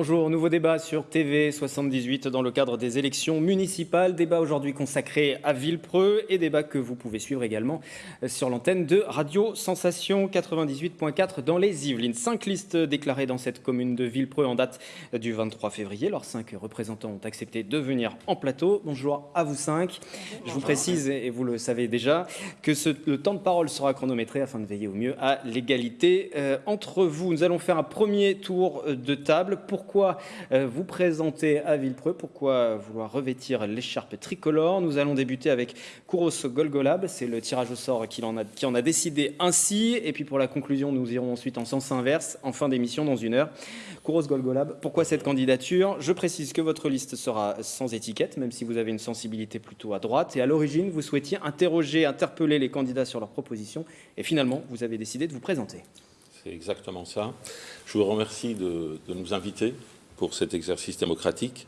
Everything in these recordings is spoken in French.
Bonjour, nouveau débat sur TV 78 dans le cadre des élections municipales. Débat aujourd'hui consacré à Villepreux et débat que vous pouvez suivre également sur l'antenne de Radio Sensation 98.4 dans les Yvelines. Cinq listes déclarées dans cette commune de Villepreux en date du 23 février. Leurs cinq représentants ont accepté de venir en plateau. Bonjour à vous cinq. Je vous précise, et vous le savez déjà, que le temps de parole sera chronométré afin de veiller au mieux à l'égalité euh, entre vous. Nous allons faire un premier tour de table. Pour pourquoi euh, vous présenter à Villepreux, pourquoi vouloir revêtir l'écharpe tricolore. Nous allons débuter avec Kouros Golgolab, c'est le tirage au sort qui en, a, qui a décidé ainsi. Et puis pour la conclusion, nous irons ensuite en sens inverse, en fin d'émission dans une heure. Kouros Golgolab, pourquoi cette candidature? Je précise que votre liste sera sans étiquette, même si vous avez une sensibilité plutôt à droite. Et à l'origine, vous souhaitiez interroger, interpeller les candidats sur leurs propositions. Et finalement, vous avez décidé de vous présenter. C'est exactement ça. Je vous remercie de, nous inviter pour cet exercice démocratique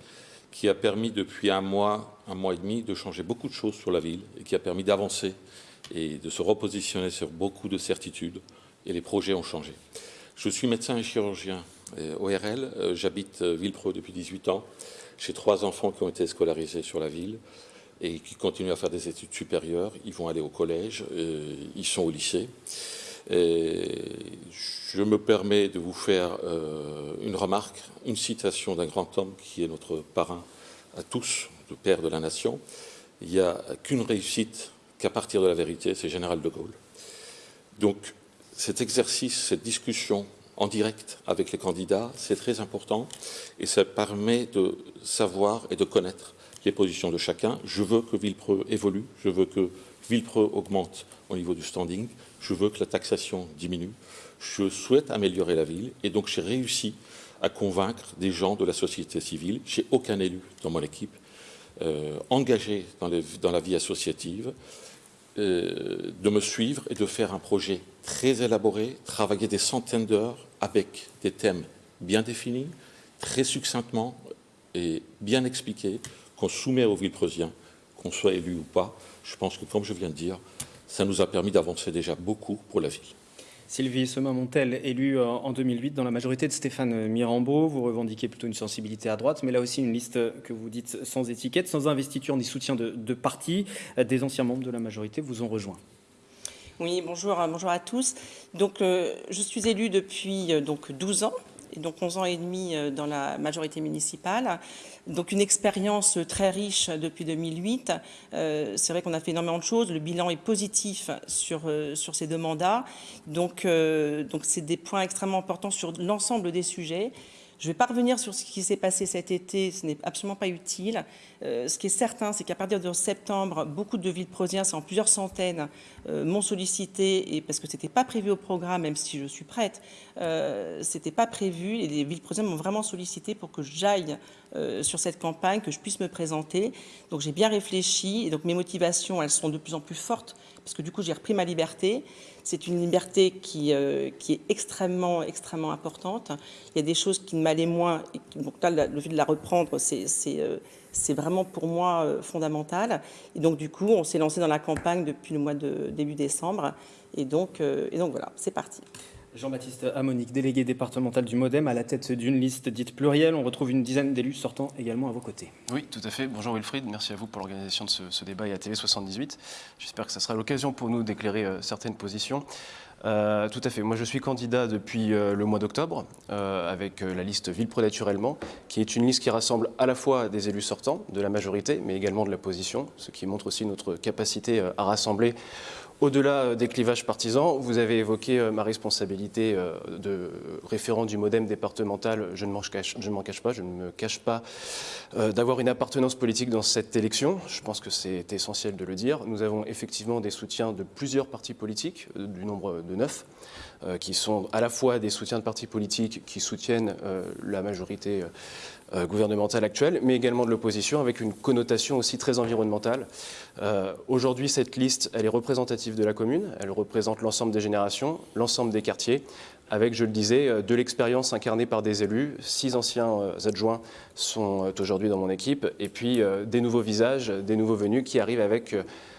qui a permis depuis un mois, un mois et demi, de changer beaucoup de choses sur la ville et qui a permis d'avancer et de se repositionner sur beaucoup de certitudes et les projets ont changé. Je suis médecin et chirurgien ORL, euh, j'habite euh, Villepreux depuis 18 ans. J'ai trois enfants qui ont été scolarisés sur la ville et qui continuent à faire des études supérieures. Ils vont aller au collège, euh, ils sont au lycée. Et je me permets de vous faire euh, une remarque, une citation d'un grand homme qui est notre parrain à tous, le père de la nation. Il n'y a qu'une réussite qu'à partir de la vérité, c'est Général de Gaulle. Donc cet exercice, cette discussion en direct avec les candidats, c'est très important et ça permet de savoir et de connaître les positions de chacun. Je veux que Villepreux évolue, je veux que Villepreux augmente au niveau du standing, je veux que la taxation diminue, je souhaite améliorer la ville et donc j'ai réussi à convaincre des gens de la société civile. J'ai aucun élu dans mon équipe euh, engagé dans, la vie associative euh, de me suivre et de faire un projet très élaboré, travailler des centaines d'heures avec des thèmes bien définis, très succinctement et bien expliqués, qu'on soumet aux Villepreusiens, qu'on soit élu ou pas. Je pense que, comme je viens de dire, ça nous a permis d'avancer déjà beaucoup pour la ville. Sylvie Sema-Montel, élue euh, en 2008 dans la majorité de Stéphane Mirambeau. Vous revendiquez plutôt une sensibilité à droite, mais là aussi une liste que vous dites sans étiquette, sans investiture ni soutien de, de parti. Euh, des anciens membres de la majorité vous ont rejoint. Oui, bonjour, bonjour à tous. Donc, euh, je suis élue depuis euh, donc 12 ans et donc 11 ans et demi euh, dans la majorité municipale. Donc une expérience très riche depuis 2008. Euh, c'est vrai qu'on a fait énormément de choses. Le bilan est positif sur, euh, sur ces deux mandats. Donc euh, c'est des points extrêmement importants sur l'ensemble des sujets. Je ne vais pas revenir sur ce qui s'est passé cet été, ce n'est absolument pas utile. Euh, ce qui est certain, c'est qu'à partir de septembre, beaucoup de villes prosiens, c'est en plusieurs centaines, euh, m'ont sollicité, parce que ce n'était pas prévu au programme, même si je suis prête, euh, ce n'était pas prévu, et les villes prosiens m'ont vraiment sollicité pour que j'aille sur cette campagne, que je puisse me présenter. Donc j'ai bien réfléchi, et donc mes motivations, elles sont de plus en plus fortes, parce que du coup j'ai repris ma liberté. C'est une liberté qui, euh, qui est extrêmement, extrêmement importante. Il y a des choses qui m'allaient moins, et donc là, le fait de la reprendre, c'est euh, vraiment pour moi euh, fondamental. Et donc du coup, on s'est lancé dans la campagne depuis le mois de début décembre. Et donc, et donc voilà, c'est parti. Jean-Baptiste Amonique, délégué départemental du Modem, à la tête d'une liste dite plurielle. On retrouve une dizaine d'élus sortant également à vos côtés. Oui, tout à fait. Bonjour Wilfried, merci à vous pour l'organisation de ce, débat et à TV78. J'espère que ça sera l'occasion pour nous d'éclairer euh, certaines positions. Euh, tout à fait. Moi, je suis candidat depuis euh, le mois d'octobre avec la liste Villepreux naturellement, qui est une liste qui rassemble à la fois des élus sortants de la majorité, mais également de l'opposition, ce qui montre aussi notre capacité à rassembler au-delà euh, des clivages partisans, vous avez évoqué ma responsabilité de référent du modem départemental. Je ne m'en cache, pas, je ne me cache pas d'avoir une appartenance politique dans cette élection. Je pense que c'est essentiel de le dire. Nous avons effectivement des soutiens de plusieurs partis politiques, du nombre de neuf, qui sont à la fois des soutiens de partis politiques qui soutiennent la majorité euh, gouvernementale actuelle, mais également de l'opposition, avec une connotation aussi très environnementale. Euh, Aujourd'hui, cette liste, elle est représentative de la commune, elle représente l'ensemble des générations, l'ensemble des quartiers, avec, je le disais, euh, de l'expérience incarnée par des élus. Six anciens euh, adjoints sont aujourd'hui dans mon équipe, et puis des nouveaux visages, des nouveaux venus qui arrivent avec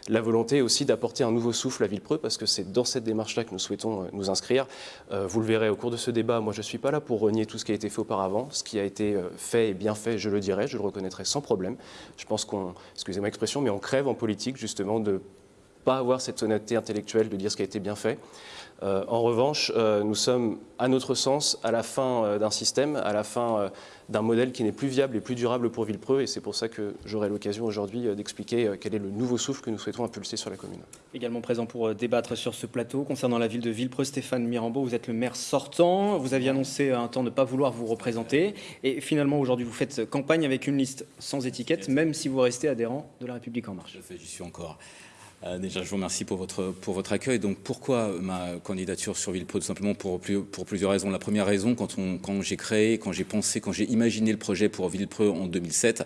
la volonté aussi d'apporter un nouveau souffle à Villepreux, parce que c'est dans cette démarche-là que nous souhaitons nous inscrire. vous le verrez au cours de ce débat, moi je ne suis pas là pour renier tout ce qui a été fait auparavant. Ce qui a été fait et bien fait, je le dirais, je le reconnaîtrai sans problème. Je pense qu'on, excusez-moi l'expression, mais on crève en politique justement de pas avoir cette honnêteté intellectuelle de dire ce qui a été bien fait. Euh, en revanche, euh, nous sommes, à notre sens, à la fin euh, d'un système, à la fin d'un modèle qui n'est plus viable et plus durable pour Villepreux, et c'est pour ça que j'aurai l'occasion aujourd'hui d'expliquer quel est le nouveau souffle que nous souhaitons impulser sur la commune. Également présent pour débattre sur ce plateau concernant la ville de Villepreux, Stéphane Mirambeau, vous êtes le maire sortant, vous aviez annoncé un temps de ne pas vouloir vous représenter, et finalement aujourd'hui vous faites campagne avec une liste sans étiquette, même si vous restez adhérent de la République En Marche. J'y suis encore. Euh, déjà, je vous remercie pour votre, pour votre accueil. Donc, pourquoi ma candidature sur Villepro Tout simplement pour, plusieurs raisons. La première raison, quand, quand j'ai créé, quand j'ai pensé, quand j'ai imaginé le projet pour Villepreux en 2007,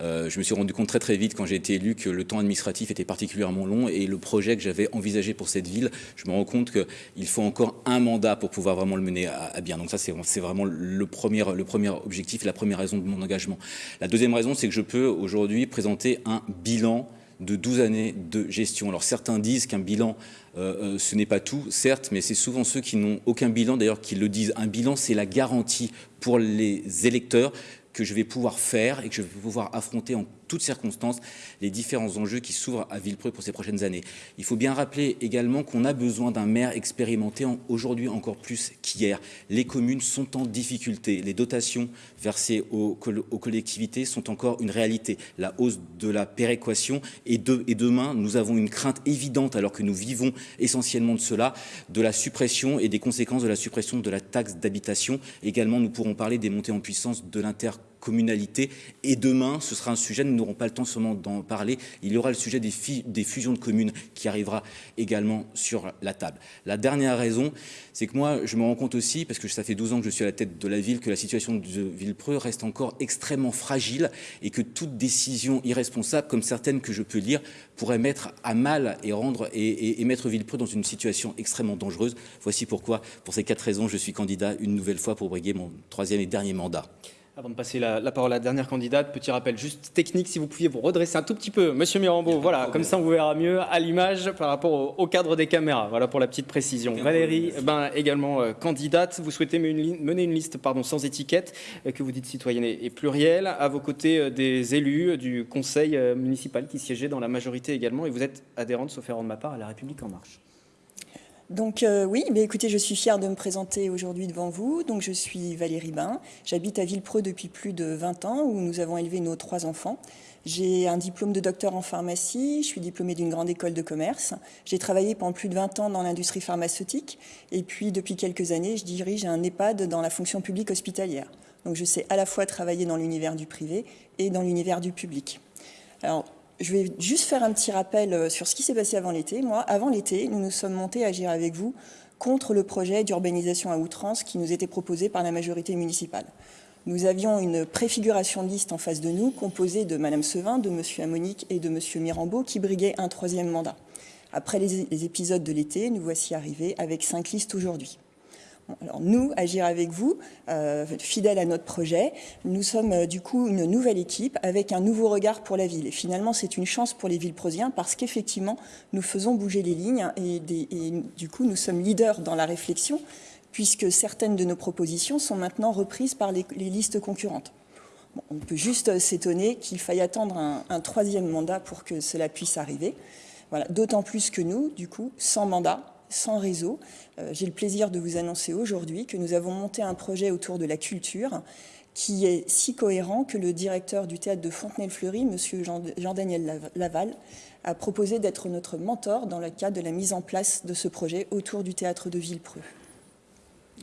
euh, je me suis rendu compte très très vite quand j'ai été élu que le temps administratif était particulièrement long et le projet que j'avais envisagé pour cette ville, je me rends compte qu'il faut encore un mandat pour pouvoir vraiment le mener à, bien. Donc ça, c'est vraiment le premier, le premier objectif la première raison de mon engagement. La deuxième raison, c'est que je peux aujourd'hui présenter un bilan de 12 années de gestion. Alors certains disent qu'un bilan, euh, euh, ce n'est pas tout, certes, mais c'est souvent ceux qui n'ont aucun bilan, d'ailleurs, qui le disent. Un bilan, c'est la garantie pour les électeurs que je vais pouvoir faire et que je vais pouvoir affronter en toutes circonstances les différents enjeux qui s'ouvrent à Villepreux pour ces prochaines années. Il faut bien rappeler également qu'on a besoin d'un maire expérimenté aujourd'hui encore plus qu'hier. Les communes sont en difficulté. Les dotations versées aux, collectivités sont encore une réalité. La hausse de la péréquation et, et demain, nous avons une crainte évidente, alors que nous vivons essentiellement de cela, de la suppression et des conséquences de la suppression de la taxe d'habitation. Également, nous pourrons parler des montées en puissance de l'inter communalité. Et demain, ce sera un sujet, nous n'aurons pas le temps seulement d'en parler, il y aura le sujet des, fusions de communes qui arrivera également sur la table. La dernière raison, c'est que moi, je me rends compte aussi, parce que ça fait 12 ans que je suis à la tête de la ville, que la situation de Villepreux reste encore extrêmement fragile et que toute décision irresponsable, comme certaines que je peux lire, pourrait mettre à mal et, rendre, et mettre Villepreux dans une situation extrêmement dangereuse. Voici pourquoi, pour ces quatre raisons, je suis candidat une nouvelle fois pour briguer mon troisième et dernier mandat. Avant de passer la, parole à la dernière candidate, petit rappel juste technique, si vous pouviez vous redresser un tout petit peu, Monsieur Mirambeau, voilà, comme ça on vous verra mieux à l'image par rapport au, cadre des caméras, voilà pour la petite précision. Valérie, ben, également euh, candidate, vous souhaitez mener une, liste pardon, sans étiquette, euh, que vous dites citoyenne et, plurielle, à vos côtés euh, des élus du conseil municipal qui siégeaient dans la majorité également, et vous êtes adhérente, sauf erreur de ma part, à La République En Marche. Donc euh, oui, mais écoutez, je suis fière de me présenter aujourd'hui devant vous. Donc je suis Valérie Bain, j'habite à Villepreux depuis plus de 20 ans où nous avons élevé nos trois enfants. J'ai un diplôme de docteur en pharmacie, je suis diplômée d'une grande école de commerce. J'ai travaillé pendant plus de 20 ans dans l'industrie pharmaceutique et puis depuis quelques années, je dirige un EHPAD dans la fonction publique hospitalière. Donc je sais à la fois travailler dans l'univers du privé et dans l'univers du public. Alors, je vais juste faire un petit rappel euh, sur ce qui s'est passé avant l'été. Moi, avant l'été, nous nous sommes montés à agir avec vous contre le projet d'urbanisation à outrance qui nous était proposé par la majorité municipale. Nous avions une préfiguration de liste en face de nous, composée de Madame Sevin, de Monsieur Amonique et de Monsieur Mirambeau, qui briguaient un troisième mandat. Après les épisodes de l'été, nous voici arrivés avec cinq listes aujourd'hui. Alors nous, Agir avec vous, euh, fidèles à notre projet, nous sommes euh, du coup une nouvelle équipe avec un nouveau regard pour la ville. Et finalement, c'est une chance pour les villes prosiens parce qu'effectivement, nous faisons bouger les lignes et, du coup, nous sommes leaders dans la réflexion puisque certaines de nos propositions sont maintenant reprises par les, listes concurrentes. on peut juste s'étonner qu'il faille attendre un, un, troisième mandat pour que cela puisse arriver. Voilà. D'autant plus que nous, du coup, sans mandat, sans réseau. Euh, j'ai le plaisir de vous annoncer aujourd'hui que nous avons monté un projet autour de la culture qui est si cohérent que le directeur du théâtre de Fontenay-le-Fleury, M. Jean-Daniel Laval, a proposé d'être notre mentor dans le cadre de la mise en place de ce projet autour du théâtre de Villepreux.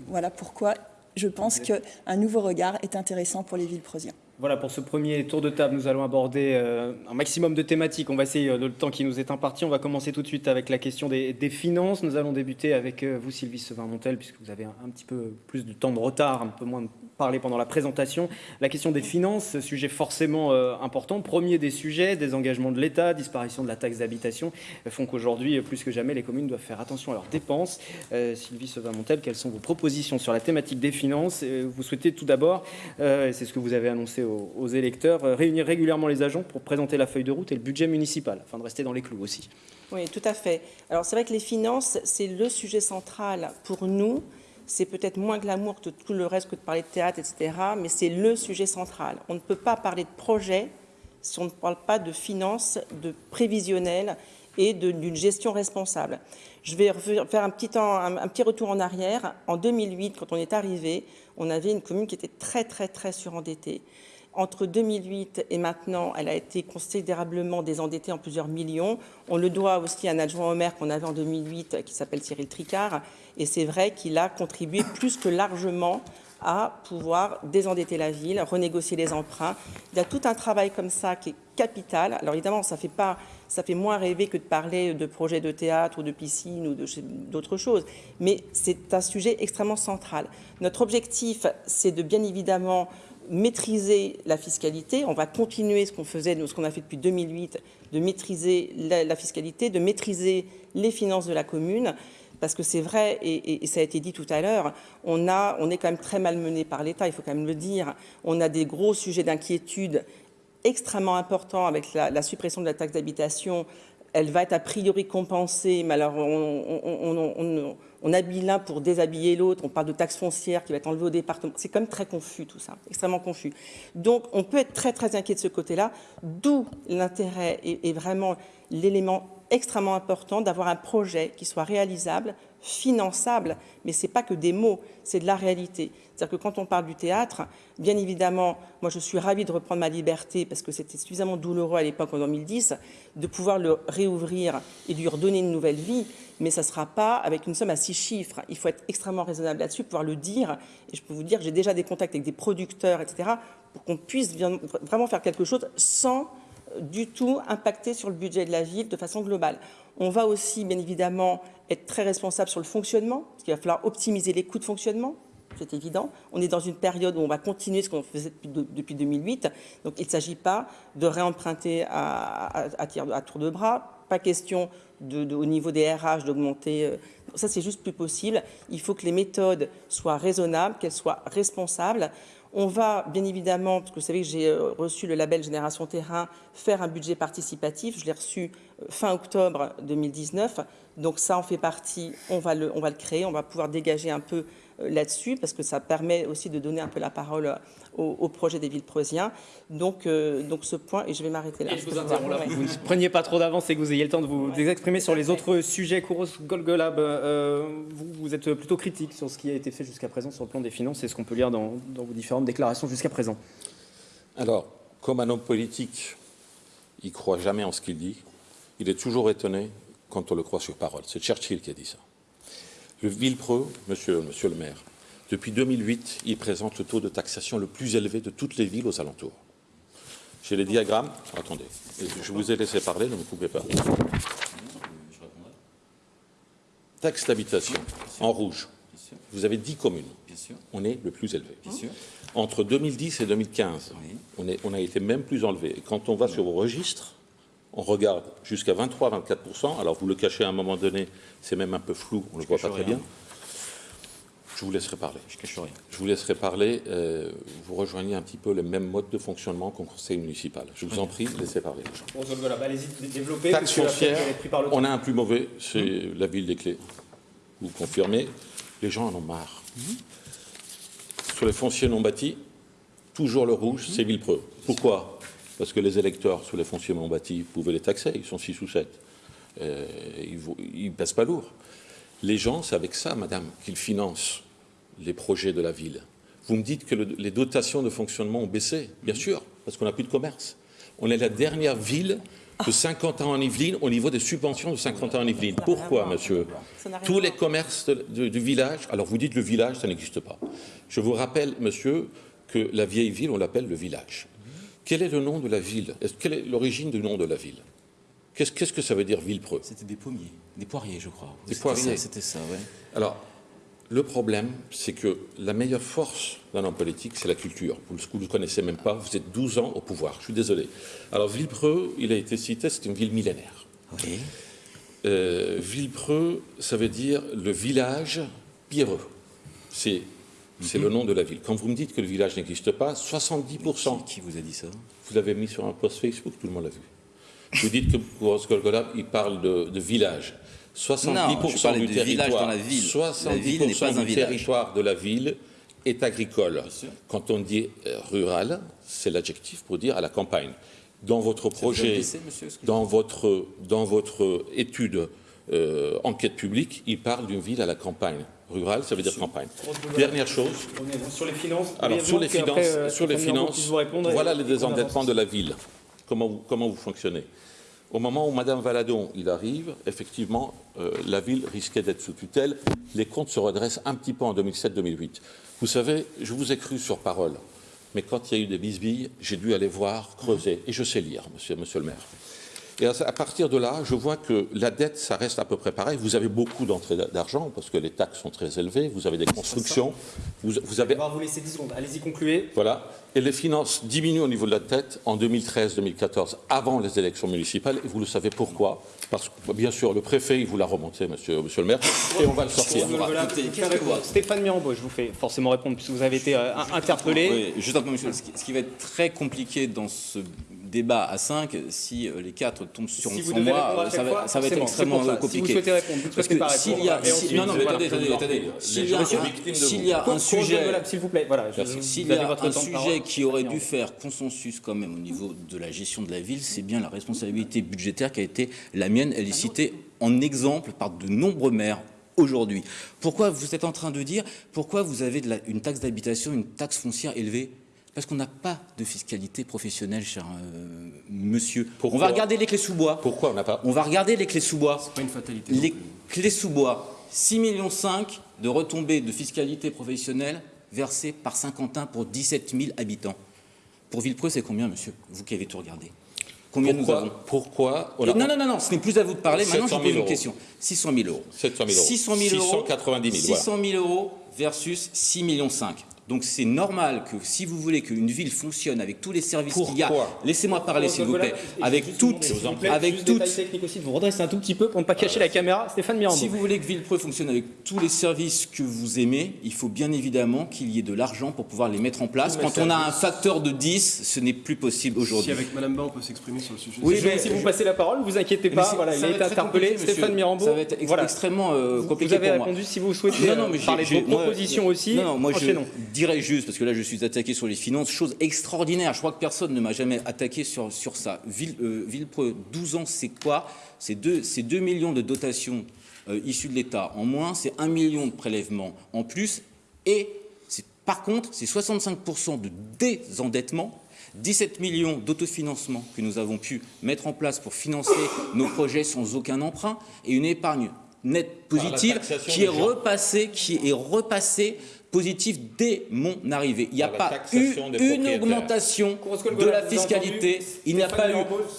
Voilà pourquoi je pense qu'un nouveau regard est intéressant pour les Villepreusiens. Voilà, pour ce premier tour de table, nous allons aborder euh, un maximum de thématiques. On va essayer, euh, le temps qui nous est imparti, on va commencer tout de suite avec la question des, finances. Nous allons débuter avec euh, vous, Sylvie Sevin-Montel, puisque vous avez un, petit peu plus de temps de retard, un peu moins de parlé pendant la présentation. La question des finances, sujet forcément euh, important. Premier des sujets, des engagements de l'État, disparition de la taxe d'habitation, font qu'aujourd'hui, plus que jamais, les communes doivent faire attention à leurs dépenses. Sylvie Sevin-Montel, quelles sont vos propositions sur la thématique des finances? Vous souhaitez tout d'abord, c'est ce que vous avez annoncé aux, électeurs, réunir régulièrement les agents pour présenter la feuille de route et le budget municipal, afin de rester dans les clous aussi. Oui, tout à fait. Alors c'est vrai que les finances, c'est le sujet central pour nous c'est peut-être moins glamour que tout le reste que de parler de théâtre, etc., mais c'est le sujet central. On ne peut pas parler de projet si on ne parle pas de finances, de prévisionnel et d'une gestion responsable. Je vais faire un petit retour en arrière. En 2008, quand on est arrivé, on avait une commune qui était très, très, très surendettée. Entre 2008 et maintenant, elle a été considérablement désendettée en plusieurs millions. On le doit aussi à un adjoint au maire qu'on avait en 2008 qui s'appelle Cyril Tricard. Et c'est vrai qu'il a contribué plus que largement à pouvoir désendetter la ville, renégocier les emprunts. Il y a tout un travail comme ça qui est capital. Alors évidemment, ça fait, pas, ça fait moins rêver que de parler de projets de théâtre ou de piscine ou d'autres choses, mais c'est un sujet extrêmement central. Notre objectif, c'est de bien évidemment maîtriser la fiscalité. On va continuer ce qu'on faisait, ce qu'on a fait depuis 2008, de maîtriser la, fiscalité, de maîtriser les finances de la commune. Parce que c'est vrai, et, ça a été dit tout à l'heure, on, on est quand même très malmené par l'État, il faut quand même le dire. On a des gros sujets d'inquiétude extrêmement importants avec la suppression de la taxe d'habitation, elle va être a priori compensée, mais alors on, habille l'un pour déshabiller l'autre, on parle de taxe foncière qui va être enlevée au département. C'est quand même très confus tout ça, extrêmement confus. Donc on peut être très très inquiet de ce côté-là, d'où l'intérêt et vraiment l'élément extrêmement important d'avoir un projet qui soit réalisable, finançable, mais ce n'est pas que des mots, c'est de la réalité. C'est-à-dire que quand on parle du théâtre, bien évidemment, moi je suis ravie de reprendre ma liberté parce que c'était suffisamment douloureux à l'époque en 2010, de pouvoir le réouvrir et lui redonner une nouvelle vie, mais ça ne sera pas avec une somme à six chiffres. Il faut être extrêmement raisonnable là-dessus, pouvoir le dire, et je peux vous dire que j'ai déjà des contacts avec des producteurs, etc., pour qu'on puisse vraiment faire quelque chose sans du tout impacter sur le budget de la ville de façon globale. On va aussi, bien évidemment, être très responsable sur le fonctionnement, parce qu'il va falloir optimiser les coûts de fonctionnement, c'est évident. On est dans une période où on va continuer ce qu'on faisait depuis 2008. Donc il ne s'agit pas de réemprunter à, tour de bras. Pas question de, au niveau des RH d'augmenter. Euh, ça, c'est juste plus possible. Il faut que les méthodes soient raisonnables, qu'elles soient responsables. On va bien évidemment, parce que vous savez que j'ai euh, reçu le label Génération Terrain, faire un budget participatif. Je l'ai reçu euh, fin octobre 2019. Donc ça en fait partie, on va, le, on va le créer, on va pouvoir dégager un peu là-dessus parce que ça permet aussi de donner un peu la parole au, projet des villes preusiens. Donc, donc ce point, et je vais m'arrêter là. je vous interromps là, vous ne preniez pas trop d'avance et que vous ayez le temps de vous exprimer sur les autres sujets. Kouros Golgolab, vous, vous, êtes plutôt critique sur ce qui a été fait jusqu'à présent sur le plan des finances c'est ce qu'on peut lire dans, dans vos différentes déclarations jusqu'à présent. Alors, comme un homme politique, il croit jamais en ce qu'il dit. Il est toujours étonné quand on le croit sur parole. C'est Churchill qui a dit ça. Le Villepreux, monsieur, monsieur le maire, depuis 2008, il présente le taux de taxation le plus élevé de toutes les villes aux alentours. J'ai les diagrammes. Attendez, je vous ai laissé parler, ne me coupez pas. Taxe d'habitation, en rouge. Vous avez 10 communes. On est le plus élevé. Entre 2010 et 2015, on, est, on, a été même plus élevé. Et quand on va sur vos registres, on regarde jusqu'à 23-24%. Alors vous le cachez à un moment donné, c'est même un peu flou, on ne le voit pas très bien. Je vous laisserai parler. Je, cache rien. je vous laisserai parler. Euh, vous rejoignez un petit peu les mêmes modes de fonctionnement qu'au conseil municipal. Je vous en prie, laissez parler. Bon, voilà, bah, allez-y, développez. Taxe foncière, on a un plus mauvais, c'est hum. la ville des clés. Vous confirmez, les gens en ont marre. Hum. Sur les fonciers non bâtis, toujours le rouge, hum. c'est Villepreux. Pourquoi? Parce que les électeurs sous les fonciers non bâtis pouvaient les taxer, ils sont 6 ou 7. Euh, ils ne pèsent pas lourd. Les gens, c'est avec ça, madame, qu'ils financent les projets de la ville. Vous me dites que les dotations de fonctionnement ont baissé, bien sûr, parce qu'on n'a plus de commerce. On est la dernière ville de 50 ans en Yvelines au niveau des subventions de 50 ans en Yvelines. Pourquoi, monsieur Tous les commerces du village, alors vous dites le village, ça n'existe pas. Je vous rappelle, monsieur, que la vieille ville, on l'appelle le village. Quel est le nom de la ville? Quelle est l'origine du nom de la ville? Qu'est-ce que ça veut dire Villepreux? C'était des pommiers, des poiriers, je crois. Des poiriers. C'était ça, oui. Alors, Le problème, c'est que la meilleure force d'un homme politique, c'est la culture. Vous ne le connaissez même pas, vous êtes 12 ans au pouvoir, je suis désolé. Alors Villepreux, il a été cité, c'est une ville millénaire. Oui. Euh, Villepreux, ça veut dire le village pierreux. C'est c'est le nom de la ville. Quand vous me dites que le village n'existe pas, 70%, Qui, qui vous a dit ça vous l'avez mis sur un post Facebook, tout le monde l'a vu. Vous dites que pour Golgola, il parle de, de village. 70% Non, je du de territoire, dans la ville. 70% La ville n'est pas un du territoire de la ville est agricole. Quand on dit euh, rural, c'est l'adjectif pour dire à la campagne. Dans votre projet, monsieur, votre, dans votre étude euh, enquête publique, il parle d'une ville à la campagne. Rural, ça veut dire campagne. Dernière chose, Sur les finances, alors sur les finances, après, euh, sur les finances, voilà désendettements avance. de la ville. Comment vous, comment vous fonctionnez? Au moment où Madame Valadon il arrive, effectivement, euh, la ville risquait d'être sous tutelle. Les comptes se redressent un petit peu en 2007-2008. Vous savez, je vous ai cru sur parole, mais quand il y a eu des bisbilles, j'ai dû aller voir, creuser, et je sais lire, monsieur, monsieur le maire. Et à partir de là, je vois que la dette, ça reste à peu près pareil. Vous avez beaucoup d'entrées d'argent parce que les taxes sont très élevées. Vous avez des constructions. Vous, vous avez On va vous laisser 10 secondes. Allez-y, concluez. voilà. Et les finances diminuent au niveau de la tête en 2013-2014, avant les élections municipales. Et vous le savez pourquoi? Parce que, bien sûr, le préfet, il vous l'a remonté, monsieur, monsieur le maire, et on va le sortir. Voilà, Stéphane Mirambeau, je vous fais forcément répondre puisque vous avez été euh, in- interpellé. Oui, juste un peu, monsieur. Ce qui, ce qui va être très compliqué dans ce débat à 5, si euh, les quatre tombent sur, Si sur moi, à ça va, fois, ça va être extrêmement compliqué. Si vous souhaitez répondre, vous ne Parce souhaitez que pas s'il répondre, y a, et si- ensuite, non, non, mais attendez, attendez, attendez. S'il y a un, s'il vous. y a un sujet, s'il vous plaît. Voilà. je- vous s'il y a un sujet qui aurait dû faire consensus quand même au niveau de la gestion de la ville, c'est bien la responsabilité budgétaire qui a été la mienne. Elle est citée en exemple par de nombreux maires aujourd'hui. Pourquoi vous êtes en train de dire pourquoi vous avez de la- une taxe d'habitation, une taxe foncière élevée parce qu'on n'a pas de fiscalité professionnelle, cher euh, monsieur. Pourquoi on va regarder les clés sous bois. Pourquoi on n'a pas On va regarder les clés sous bois. pas une fatalité. Les clés sous bois, 6,5 millions de retombées de fiscalité professionnelle versées par Saint-Quentin pour 17 000 habitants. Pour Villepreux, c'est combien, monsieur Vous qui avez tout regardé? Combien nous avons? Pourquoi, pourquoi on a- Et Non, non, non, non, ce n'est plus à vous de parler. Maintenant, je 700 vous 000 pose une euros. question. 600 000 euros. 700 000 euros. 600 000 euros. 690 000, voilà. 600 000 euros versus 6 millions 5. Donc c'est normal que si vous voulez qu'une ville fonctionne avec tous les services qu'il y a, Pourquoi? laissez-moi parler s'il vous plaît, avec toutes, vous avec toutes, technique aussi, de vous redresser un tout petit peu pour ne pas cacher la caméra. Stéphane Mirambeau. Si vous voulez que Villepreux fonctionne avec tous les services que vous aimez, il faut bien évidemment qu'il y ait de l'argent pour pouvoir les mettre en place. Quand on a un facteur de 10, ce n'est plus possible Si aujourd'hui. avec Madame Bain on peut s'exprimer sur le sujet. Oui, mais- si vous passez la parole, vous inquiétez Mais pas. Voilà, il a été interpellé. Stéphane Mirambeau. Ça va être extrêmement euh, Vous- compliqué Vous avez pour moi. répondu. Si vous souhaitez Non, non, mais j'ai- parler de vos propositions aussi, Non, non, moi je dirais juste, parce que là je suis attaqué sur les finances, chose extraordinaire. Je crois que personne ne m'a jamais attaqué sur, sur ça. Ville, euh, Villepreux, 12 ans, c'est quoi? C'est 2, 2 millions de dotations euh, issues de l'État en moins, c'est 1 million de prélèvements en plus, et par contre, c'est 65% de désendettement. 17 millions d'autofinancement que nous avons pu mettre en place pour financer nos projets sans aucun emprunt et une épargne nette positive qui est repassée, qui est repassée positive dès mon arrivée. Il n'y a pas eu une augmentation de la fiscalité. Il n'y a pas eu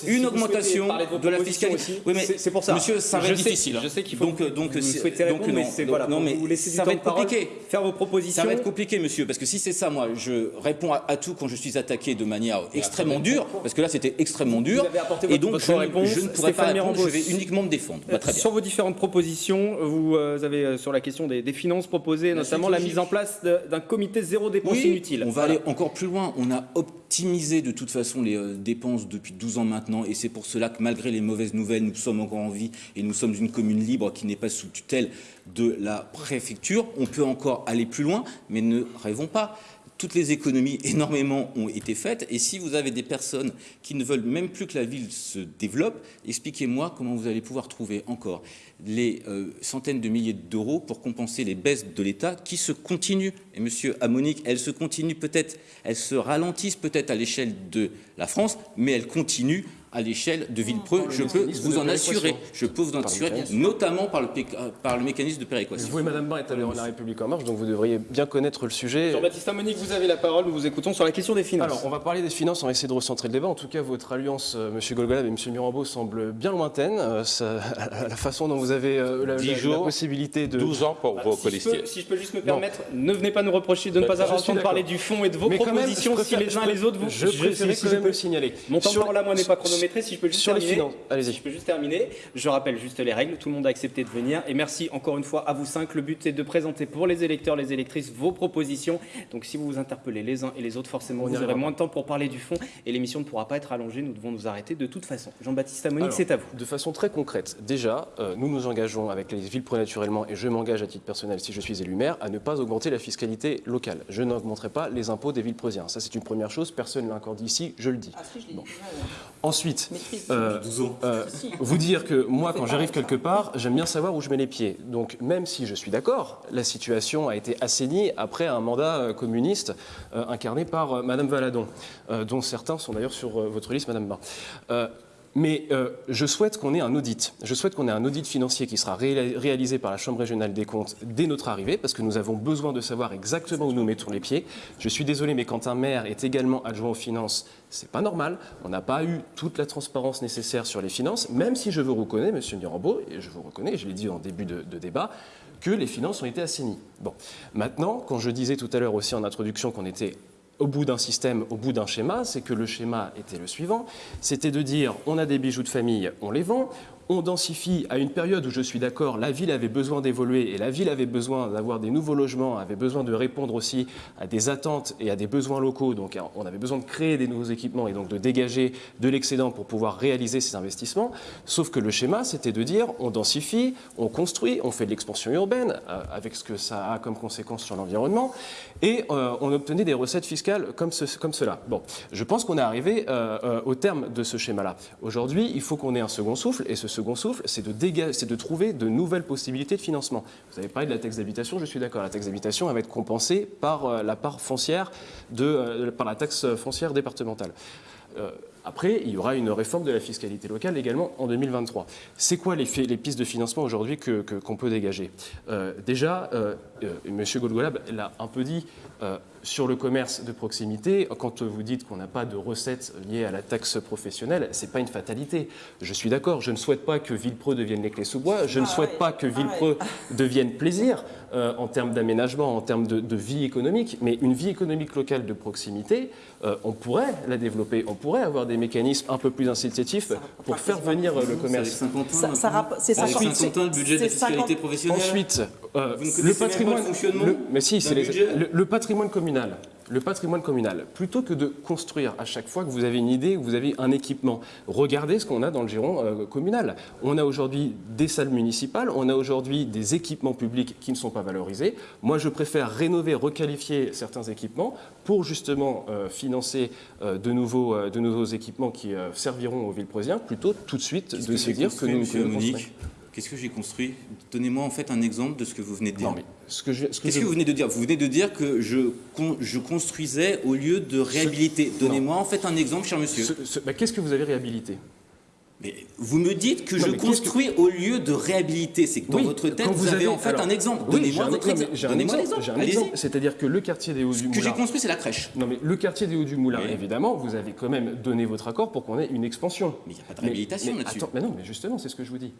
une augmentation de la fiscalité. Oui, mais c'est- pour ça. Monsieur, ça va Je être sais- difficile. je sais qu'il faut donc, donc, vous c'est- souhaitez donc, répondre, mais non. c'est- Donc, voilà, non, pour mais vous laisser du ça va être parole, compliqué. faire vos propositions. Ça va être compliqué, monsieur, parce que si c'est ça, moi, je réponds à, à tout quand je suis attaqué de manière extrêmement dure, parce que là, c'était extrêmement dur, et donc je, ne- réponse. je ne pourrais pas répondre, je vais uniquement me défendre. Bah, très bien. Sur vos différentes propositions, vous euh, avez euh, sur la question des, des finances proposées, notamment la mise en place d'un comité zéro dépense Oui, inutile. on va Voilà. aller encore plus loin. On a optimisé de toute façon les euh, dépenses depuis 12 ans maintenant, et c'est pour cela que malgré les mauvaises nouvelles, nous sommes encore en vie et nous sommes une commune libre qui n'est pas sous tutelle de la préfecture. On peut encore aller plus loin, mais ne rêvons pas. Toutes les économies énormément ont été faites, et si vous avez des personnes qui ne veulent même plus que la ville se développe, expliquez-moi comment vous allez pouvoir trouver encore les euh, centaines de milliers d'euros pour compenser les baisses de l'État qui se continuent. Et Monsieur Amonique, elles se continuent peut-être, elles se ralentissent peut-être à l'échelle de la France, mais elles continuent à l'échelle de Villepreux. Je peux vous en assurer. Je peux vous en assurer, notamment par le, par le mécanisme de péréquation. Vous et Madame êtes à La République en marche, donc vous devriez bien connaître le sujet. Jean-Baptiste Monique, vous avez la parole. Nous vous écoutons sur la question des finances. Alors, on va parler des finances. On va essayer de recentrer le débat. En tout cas, votre alliance, euh, Monsieur Golgolab et Monsieur Mirambeau, semble bien lointaine. Euh, la façon dont vous avez euh, la, possibilité de 12 ans pour vos si si je peux juste me permettre, ne venez pas nous reprocher de ne pas avoir de parler du fond et de vos propositions si les uns les autres vous. Je, préférerais quand même le signaler. Mon temps sur, là, moi, n'est pas chronométré. Si je peux juste sur terminer. Les. Si je peux juste terminer. Je rappelle juste les règles. Tout le monde a accepté de venir. Et merci encore une fois à vous cinq. Le but est de présenter pour les électeurs, les électrices, vos propositions. Donc si vous vous interpellez les uns et les autres, forcément, vous aurez moins de temps pour parler du fond et l'émission ne pourra pas être allongée. Nous devons nous arrêter de toute façon. Jean-Baptiste Amonique, c'est à vous. De façon très concrète, déjà, euh, nous nous engageons avec les villes naturellement, et je m'engage à titre personnel si je suis élu maire, à ne pas augmenter la fiscalité locale. Je n'augmenterai pas les impôts des villes. Ça, c'est une première chose. Personne ne l'a encore dit ici, je le dis. Ah, Ensuite, euh, euh, vous dire que moi, quand j'arrive quelque part, j'aime bien savoir où je mets les pieds. Donc, même si je suis d'accord, la situation a été assainie après un mandat euh, communiste incarné par Madame Valadon, dont certains sont d'ailleurs sur votre liste, Madame Bain. Mais euh, je souhaite qu'on ait un audit. Je souhaite qu'on ait un audit financier qui sera réalisé par la Chambre régionale des comptes dès notre arrivée, parce que nous avons besoin de savoir exactement où nous mettons les pieds. Je suis désolé, mais quand un maire est également adjoint aux finances, c'est pas normal. On n'a pas eu toute la transparence nécessaire sur les finances, même si je vous reconnais, Monsieur Mirambeau, et je vous reconnais, je l'ai dit en début de, débat, que les finances ont été assainies. Bon, maintenant, quand je disais tout à l'heure aussi en introduction qu'on était au bout d'un système, au bout d'un schéma, c'est que le schéma était le suivant, c'était de dire on a des bijoux de famille, on les vend, on densifie à une période où je suis d'accord, la ville avait besoin d'évoluer et la ville avait besoin d'avoir des nouveaux logements, avait besoin de répondre aussi à des attentes et à des besoins locaux. Donc on avait besoin de créer des nouveaux équipements et donc de dégager de l'excédent pour pouvoir réaliser ces investissements. Sauf que le schéma, c'était de dire on densifie, on construit, on fait de l'expansion urbaine euh, avec ce que ça a comme conséquence sur l'environnement et euh, on obtenait des recettes fiscales comme, cela. Bon, je pense qu'on est arrivé euh, au terme de ce schéma-là. Aujourd'hui, il faut qu'on ait un second souffle et ce second souffle, c'est de, de, trouver de nouvelles possibilités de financement. Vous avez parlé de la taxe d'habitation, je suis d'accord. La taxe d'habitation, va être compensée par euh, la part foncière, de, euh, par la taxe foncière départementale. Euh, après, il y aura une réforme de la fiscalité locale également en 2023. C'est quoi les, pistes de financement aujourd'hui qu'on que, peut dégager? Déjà, M. Golgolab l'a un peu dit, sur le commerce de proximité, quand vous dites qu'on n'a pas de recettes liées à la taxe professionnelle, ce n'est pas une fatalité. Je suis d'accord, je ne souhaite pas que Villepreux devienne les clés sous bois, je ne souhaite pas que Villepreux devienne plaisir euh, en termes d'aménagement, en termes de, vie économique, mais une vie économique locale de proximité, euh, on pourrait la développer, on pourrait avoir des mécanismes un peu plus incitatifs pour faire venir le commerce. C'est Saint-Quentin, le budget de la fiscalité professionnelle. Ensuite, euh, le patrimoine, le, mais si, c'est le patrimoine communal le patrimoine communal, plutôt que de construire à chaque fois que vous avez une idée ou vous avez un équipement, regardez ce qu'on a dans le giron euh, communal. On a aujourd'hui des salles municipales, on a aujourd'hui des équipements publics qui ne sont pas valorisés. Moi, je préfère rénover, requalifier certains équipements pour justement euh, financer euh, de, nouveaux, de nouveaux équipements qui serviront aux villes présiens, plutôt tout de suite de se dire que nous, que Qu'est-ce que j'ai construit Donnez-moi en fait un exemple de ce que vous venez de dire. ce que Qu'est-ce que, vous venez de dire Vous venez de dire que je, je construisais au lieu de réhabiliter. Donnez-moi en fait un exemple, cher monsieur. Bah, qu'est-ce que vous avez réhabilité mais vous me dites que je construis au lieu de réhabiliter. C'est que dans votre tête, vous, avez, en fait un exemple. Donnez-moi votre exemple. Donnez-moi l'exemple. C'est-à-dire que le quartier des Hauts-du-Moulin. Ce que j'ai construit, c'est la crèche. Non, mais le quartier des Hauts-du-Moulin, évidemment, vous avez quand même donné votre accord pour qu'on ait une expansion. Mais il n'y a pas de réhabilitation là-dessus. Mais non, mais justement, c'est ce que je vous dis.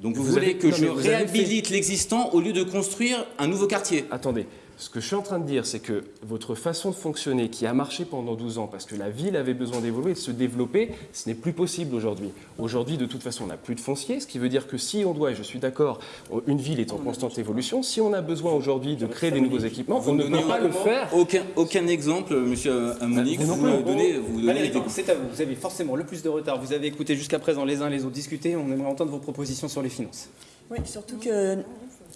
Donc vous, voulez que je réhabilite l'existant au lieu de construire un nouveau quartier. Attendez, ce que je suis en train de dire, c'est que votre façon de fonctionner, qui a marché pendant 12 ans, parce que la ville avait besoin d'évoluer, de se développer, ce n'est plus possible aujourd'hui. Aujourd'hui, de toute façon, on n'a plus de foncier, ce qui veut dire que si on doit, et je suis d'accord, une ville est en constante évolution, si on a besoin aujourd'hui de créer des nouveaux équipements, on ne peut pas le faire. Aucun, aucun exemple, monsieur Monique, vous, vous donnez, vous C'est à vous, vous avez forcément le plus de retard. Vous avez écouté jusqu'à présent les uns les autres discuter, on aimerait entendre vos propositions sur les finances. Oui, surtout que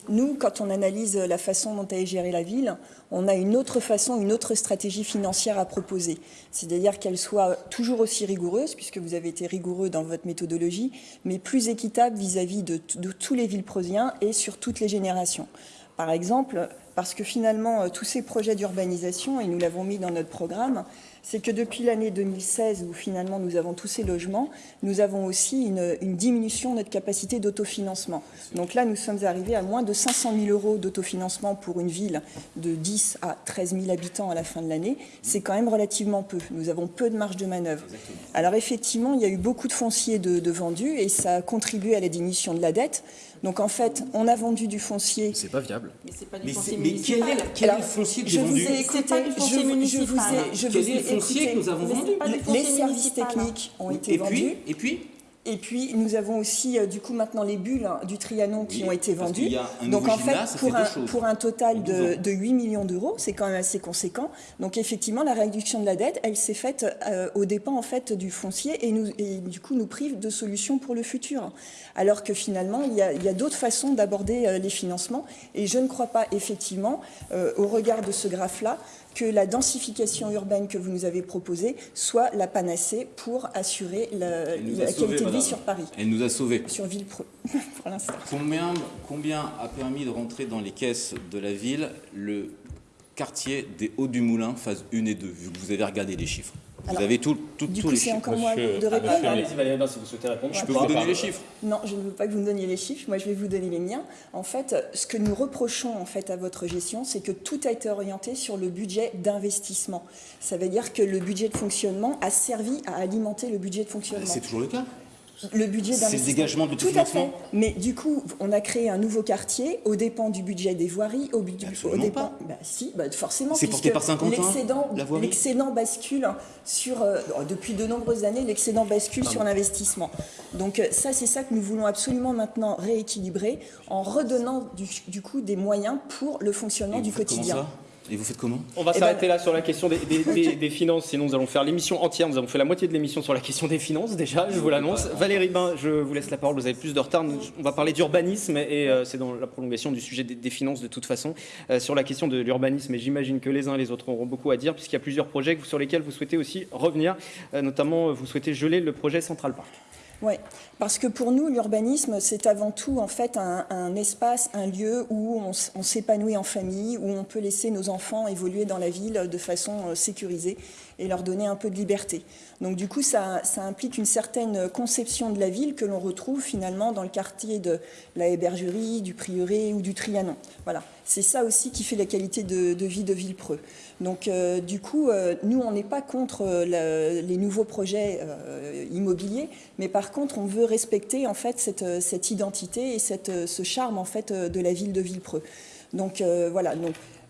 nous, quand on analyse la façon dont est gérée la ville, on a une autre façon, une autre stratégie financière à proposer. C'est-à-dire qu'elle soit toujours aussi rigoureuse, puisque vous avez été rigoureux dans votre méthodologie, mais plus équitable vis-à-vis de, tous les Villepreusiens et sur toutes les générations. Par exemple, parce que finalement, euh, tous ces projets d'urbanisation, et nous l'avons mis dans notre programme, c'est que depuis l'année 2016, où finalement nous avons tous ces logements, nous avons aussi une, une diminution de notre capacité d'autofinancement. Donc là, nous sommes arrivés à moins de 500 000 euros d'autofinancement pour une ville de 10 à 13 000 habitants à la fin de l'année. C'est quand même relativement peu. Nous avons peu de marge de manœuvre. Alors effectivement, il y a eu beaucoup de fonciers de, de vendus et ça a contribué à la diminution de la dette. Donc en fait, on a vendu du foncier. C'est pas viable. Mais c'est pas du Mais, foncier mais quel municipal. est, quel est le foncier que je j'ai vendu C'est pas du je, foncier vous- je vous municipal. ai, je Quel vous est le foncier écouté. que nous avons vendu Les services municipal. techniques ont Et été vendus. puis, et puis Et puis, nous avons aussi, euh, du coup, maintenant les bulles hein, du Trianon qui Oui, ont été vendues. Donc, en fait, gymnase, pour un, pour total de, 12 ans. de 8 millions d'euros, c'est quand même assez conséquent. Donc, effectivement, la réduction de la dette, elle s'est faite euh, aux dépens, en fait, du foncier et, nous, et du coup, nous prive de solutions pour le futur. Alors que finalement, il y a, d'autres façons d'aborder euh, les financements. Et je ne crois pas, effectivement, au regard de ce graphe-là, que la densification urbaine que vous nous avez proposée soit la panacée pour assurer la, qualité de vie madame. sur Paris, elle nous a sauvés. sur Villepreux, pour l'instant. Combien, combien a permis de rentrer dans les caisses de la ville le quartier des Hauts du Moulin, phase 1 et 2, vu que vous avez regardé les chiffres? Vous Alors, avez tout, tout- Du tous coup, les c'est chiffres. encore moi de répondre. Allez-y si vous souhaitez répondre. Je peux vous donner les chiffres Non, je ne veux pas que vous me donniez les chiffres. Moi, je vais vous donner les miens. En fait, ce que nous reprochons en fait à votre gestion, c'est que tout a été orienté sur le budget d'investissement. Ça veut dire que le budget de fonctionnement a servi à alimenter le budget de fonctionnement. C'est toujours le cas. Le budget C'est le dégagement de Tout à fait. Mais du coup, on a créé un nouveau quartier aux dépens du budget des voiries, au, budget, aux dépens. pas. Bah, si, bah, forcément. C'est porté par Saint-Quentin, l'excédent- bascule sur euh, depuis de nombreuses années. L'excédent bascule sur l'investissement. Donc euh, ça, c'est ça que nous voulons absolument maintenant rééquilibrer en redonnant du, du coup des moyens pour le fonctionnement Et du quotidien. Et vous faites comment? On va Eh s'arrêter ben- là sur la question des, des- des- des finances, sinon nous allons faire l'émission entière. Nous avons fait la moitié de l'émission sur la question des finances déjà, je vous l'annonce. Valérie Bain, je vous laisse la parole, vous avez plus de retard. On va parler d'urbanisme et euh, c'est dans la prolongation du sujet des, des finances de toute façon. Euh, sur la question de l'urbanisme, et j'imagine que les uns et les autres auront beaucoup à dire puisqu'il y a plusieurs projets sur lesquels vous souhaitez aussi revenir. Euh, notamment, vous souhaitez geler le projet Central Park. Oui, parce que pour nous, l'urbanisme, c'est avant tout en fait un, espace, un lieu où on, s'épanouit en famille, où on peut laisser nos enfants évoluer dans la ville de façon euh, sécurisée et leur donner un peu de liberté. Donc du coup, ça, implique une certaine conception de la ville que l'on retrouve finalement dans le quartier de la Hébergerie, du Prieuré ou du Trianon. Voilà, c'est ça aussi qui fait la qualité de vie de Villepreux. Donc euh, du coup, euh, nous, on n'est pas contre euh, les nouveaux projets immobiliers, mais par contre, on veut respecter en fait cette, identité et cette, ce charme en fait de la ville de Villepreux. Donc voilà.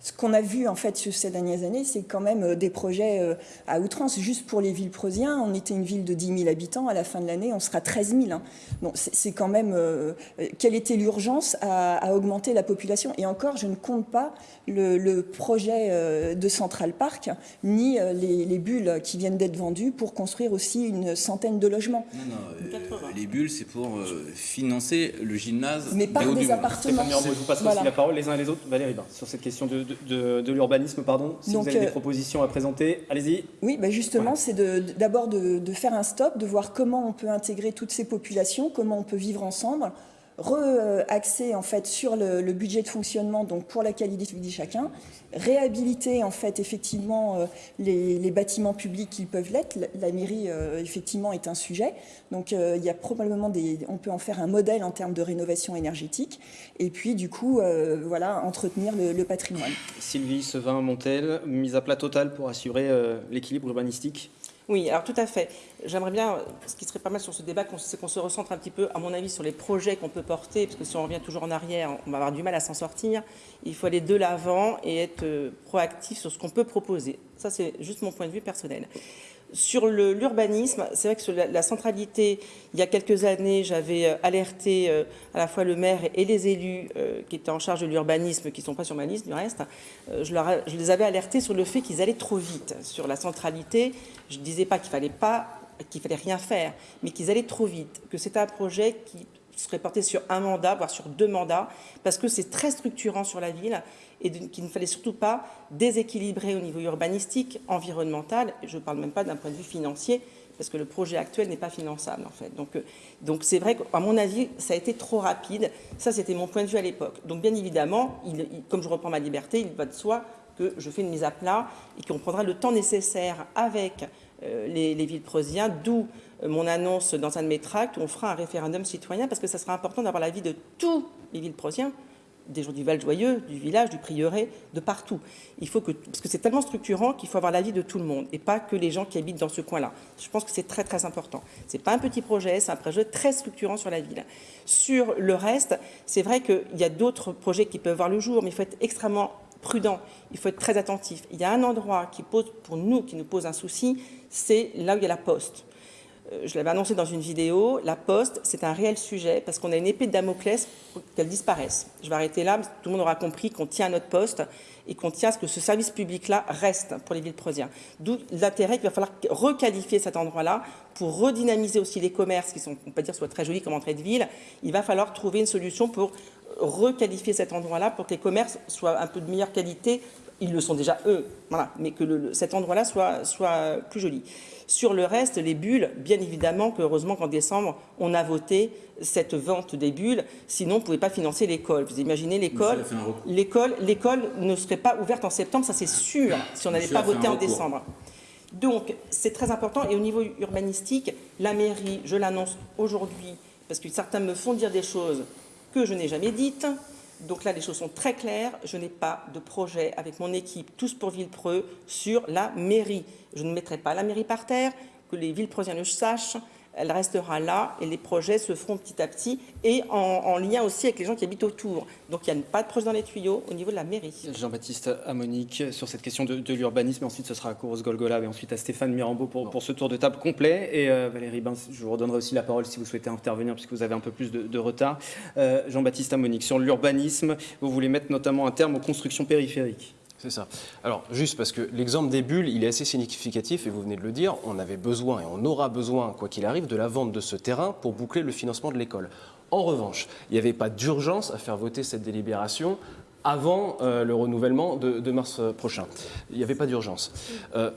Ce qu'on a vu en fait sur ces dernières années, c'est quand même euh, des projets euh, à outrance. Juste pour les Villepreusiens, on était une ville de 10 000 habitants. À la fin de l'année, on sera 13 000. hein. Donc c'est quand même euh, quelle était l'urgence à, à augmenter la population? Et encore, je ne compte pas le, le projet de Central Park ni les, les bulles qui viennent d'être vendues pour construire aussi une centaine de logements. Non, non, euh, 80. les bulles, c'est pour euh, financer le gymnase. Mais par des appartements. Je vous Voilà. aussi la parole les uns et les autres. Valérie sur cette question de, de- de- de l'urbanisme, pardon. Si Donc, vous avez des euh, propositions à présenter, allez-y. Oui, bah justement, c'est de- d'abord de, de faire un stop, de voir comment on peut intégrer toutes ces populations, comment on peut vivre ensemble, re-axer en fait sur le, budget de fonctionnement, donc pour la qualité de vie de chacun, réhabiliter en fait effectivement euh, les, bâtiments publics qui peuvent l'être. La, mairie euh, effectivement est un sujet, donc euh, il y a probablement des, on peut en faire un modèle en termes de rénovation énergétique, et puis du coup voilà entretenir le- le patrimoine. Sylvie Sevin Montel, mise à plat total pour assurer l'équilibre urbanistique. Oui, alors tout à fait. J'aimerais bien, ce qui serait pas mal sur ce débat, c'est qu'on se recentre un petit peu, à mon avis, sur les projets qu'on peut porter, parce que si on revient toujours en arrière, on va avoir du mal à s'en sortir. Il faut aller de l'avant et être euh, proactif sur ce qu'on peut proposer. Ça, c'est juste mon point de vue personnel. Sur l'urbanisme, c'est vrai que sur la, centralité, il y a quelques années, j'avais euh, alerté euh, à la fois le maire et les élus euh, qui étaient en charge de l'urbanisme, qui ne sont pas sur ma liste du reste. Je, les avais alertés sur le fait qu'ils allaient trop vite. Sur la centralité, je ne disais pas qu'il fallait fallait rien faire, mais qu'ils allaient trop vite, que c'était un projet qui serait porté sur un mandat, voire sur deux mandats, parce que c'est très structurant sur la ville et qu'il ne fallait surtout pas déséquilibrer au niveau urbanistique, environnemental, je ne parle même pas d'un point de vue financier, parce que le projet actuel n'est pas finançable en fait. Donc euh, donc c'est vrai qu'à mon avis, ça a été trop rapide. Ça, c'était mon point de vue à l'époque. Donc bien évidemment, comme je reprends ma liberté, il va de soi que je fais une mise à plat et qu'on prendra le temps nécessaire avec euh, les, villes preusiens, d'où euh, mon annonce dans un de mes tracts où on fera un référendum citoyen parce que ça sera important d'avoir l'avis de tous les villes preusiens des gens du Val-Joyeux, du village, du prieuré, de partout. Il faut que, parce que c'est tellement structurant qu'il faut avoir l'avis de tout le monde et pas que les gens qui habitent dans ce coin-là. Je pense que c'est très très important. C'est pas un petit projet, c'est un projet très structurant sur la ville. Sur le reste, c'est vrai qu'il y a d'autres projets qui peuvent voir le jour, mais il faut être extrêmement prudent, il faut être très attentif. Il y a un endroit qui pose, pour nous, qui nous pose un souci, c'est là où il y a la poste. Euh, je l'avais annoncé dans une vidéo, la poste, c'est un réel sujet parce qu'on a une épée de Damoclès pour qu'elle disparaisse. Je vais arrêter là, tout le monde aura compris qu'on tient à notre poste et qu'on tient à ce que ce service public-là reste pour les villes preusiens. D'où l'intérêt qu'il va falloir requalifier cet endroit-là pour redynamiser aussi les commerces qui sont, on peut dire, soit très jolis comme entrée de ville. Il va falloir trouver une solution pour requalifier cet endroit-là pour que les commerces soient un peu de meilleure qualité. Ils le sont déjà eux, voilà, mais que cet endroit-là soit, soit plus joli. Sur le reste, les bulles, bien évidemment qu'heureusement qu'en décembre, on a voté cette vente des bulles, sinon on ne pouvait pas financer l'école. Vous imaginez l'école? L'école l'école ne serait pas ouverte en septembre, ça c'est sûr, si on n'avait pas voté en décembre. Donc c'est très important et au niveau urbanistique, la mairie, je l'annonce aujourd'hui, parce que certains me font dire des choses que je n'ai jamais dites, donc là, les choses sont très claires. Je n'ai pas de projet avec mon équipe, tous pour Villepreux, sur la mairie. Je ne mettrai pas la mairie par terre, que les Villepreuxiens le sachent elle restera là et les projets se feront petit à petit et en, lien aussi avec les gens qui habitent autour. Donc il n'y a pas de projet dans les tuyaux au niveau de la mairie. Jean-Baptiste Amonique sur cette question de, l'urbanisme. Ensuite, ce sera à Kouros Golgola et ensuite à Stéphane Mirambeau pour, pour ce tour de table complet. Et euh, Valérie Bain, je vous redonnerai aussi la parole si vous souhaitez intervenir puisque vous avez un peu plus de, retard. Euh, Jean-Baptiste Amonique, sur l'urbanisme, vous voulez mettre notamment un terme aux constructions périphériques? C'est ça. Alors, juste parce que l'exemple des bulles, il est assez significatif, et vous venez de le dire, on avait besoin, et on aura besoin, quoi qu'il arrive, de la vente de ce terrain pour boucler le financement de l'école. En revanche, il n'y avait pas d'urgence à faire voter cette délibération avant euh, le renouvellement de, mars euh, prochain. Il n'y avait pas d'urgence. Euh,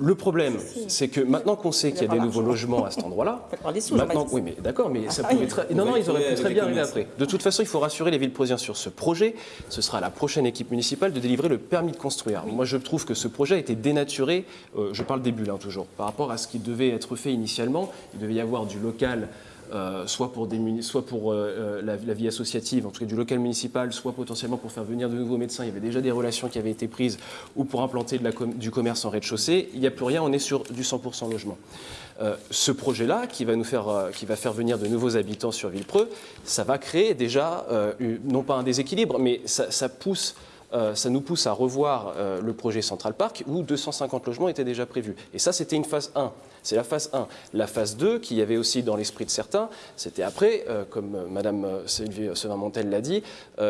le problème, c'est que maintenant qu'on sait qu'il y a des nouveaux logements à cet endroit-là, maintenant, oui, mais d'accord, mais ça pouvait très, non, non, ils auraient pu très bien arriver après. De toute façon, il faut rassurer les villes prosiens sur ce projet. Ce sera à la prochaine équipe municipale de délivrer le permis de construire. Moi, je trouve que ce projet a été dénaturé. Euh, je parle des bulles, hein, toujours, par rapport à ce qui devait être fait initialement. Il devait y avoir du local euh, soit pour, euh, euh, la, vie associative, en tout cas du local municipal, soit potentiellement pour faire venir de nouveaux médecins. Il y avait déjà des relations qui avaient été prises, ou pour implanter du commerce en rez-de-chaussée. Il n'y a plus rien, on est sur du 100% logement. ce projet-là, qui, va faire, qui va faire venir de nouveaux habitants sur Villepreux, ça va créer déjà, non pas un déséquilibre, mais ça pousse ça nous pousse à revoir le projet Central Park où 250 logements étaient déjà prévus. Et ça, c'était une phase 1. C'est la phase 1. La phase 2, qui y avait aussi dans l'esprit de certains, c'était après, euh, comme euh, Madame euh, Sylvie Sevin-Montel l'a dit,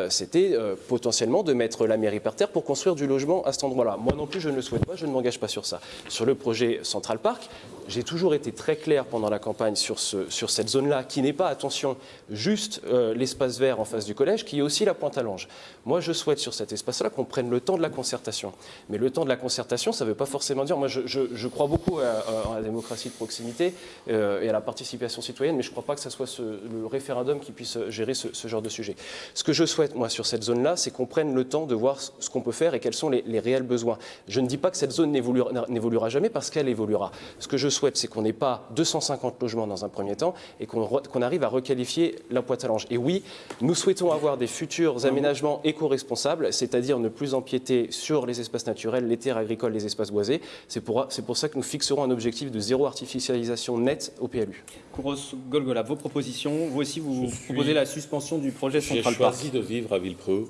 c'était potentiellement de mettre la mairie par terre pour construire du logement à cet endroit-là. Moi non plus, je ne le souhaite pas, je ne m'engage pas sur ça. Sur le projet Central Park, j'ai toujours été très clair pendant la campagne sur, ce, sur cette zone-là, qui n'est pas, attention, juste l'espace vert en face du collège, qui est aussi la pointe à l'ange. Moi, je souhaite sur cet espace-là qu'on prenne le temps de la concertation. Mais le temps de la concertation, ça ne veut pas forcément dire, moi je, crois beaucoup à, la démocratie de proximité euh, et à la participation citoyenne, mais je ne crois pas que ce soit le référendum qui puisse gérer ce, genre de sujet. Ce que je souhaite, moi, sur cette zone-là, c'est qu'on prenne le temps de voir ce qu'on peut faire et quels sont les, réels besoins. Je ne dis pas que cette zone n'évoluera jamais parce qu'elle évoluera. Ce que je souhaite, c'est qu'on n'ait pas 250 logements dans un premier temps et qu'on arrive à requalifier la pointe à l'ange. Et oui, nous souhaitons avoir des futurs aménagements éco-responsables, c'est-à-dire ne plus empiéter sur les espaces naturels, les terres agricoles, les espaces boisés. C'est pour, pour ça que nous fixerons un objectif de zéro artificialisation nette au PLU. Kouros Golgola, vos propositions, vous aussi vous proposez la suspension du projet Central Park. J'ai choisi de vivre à Villepreux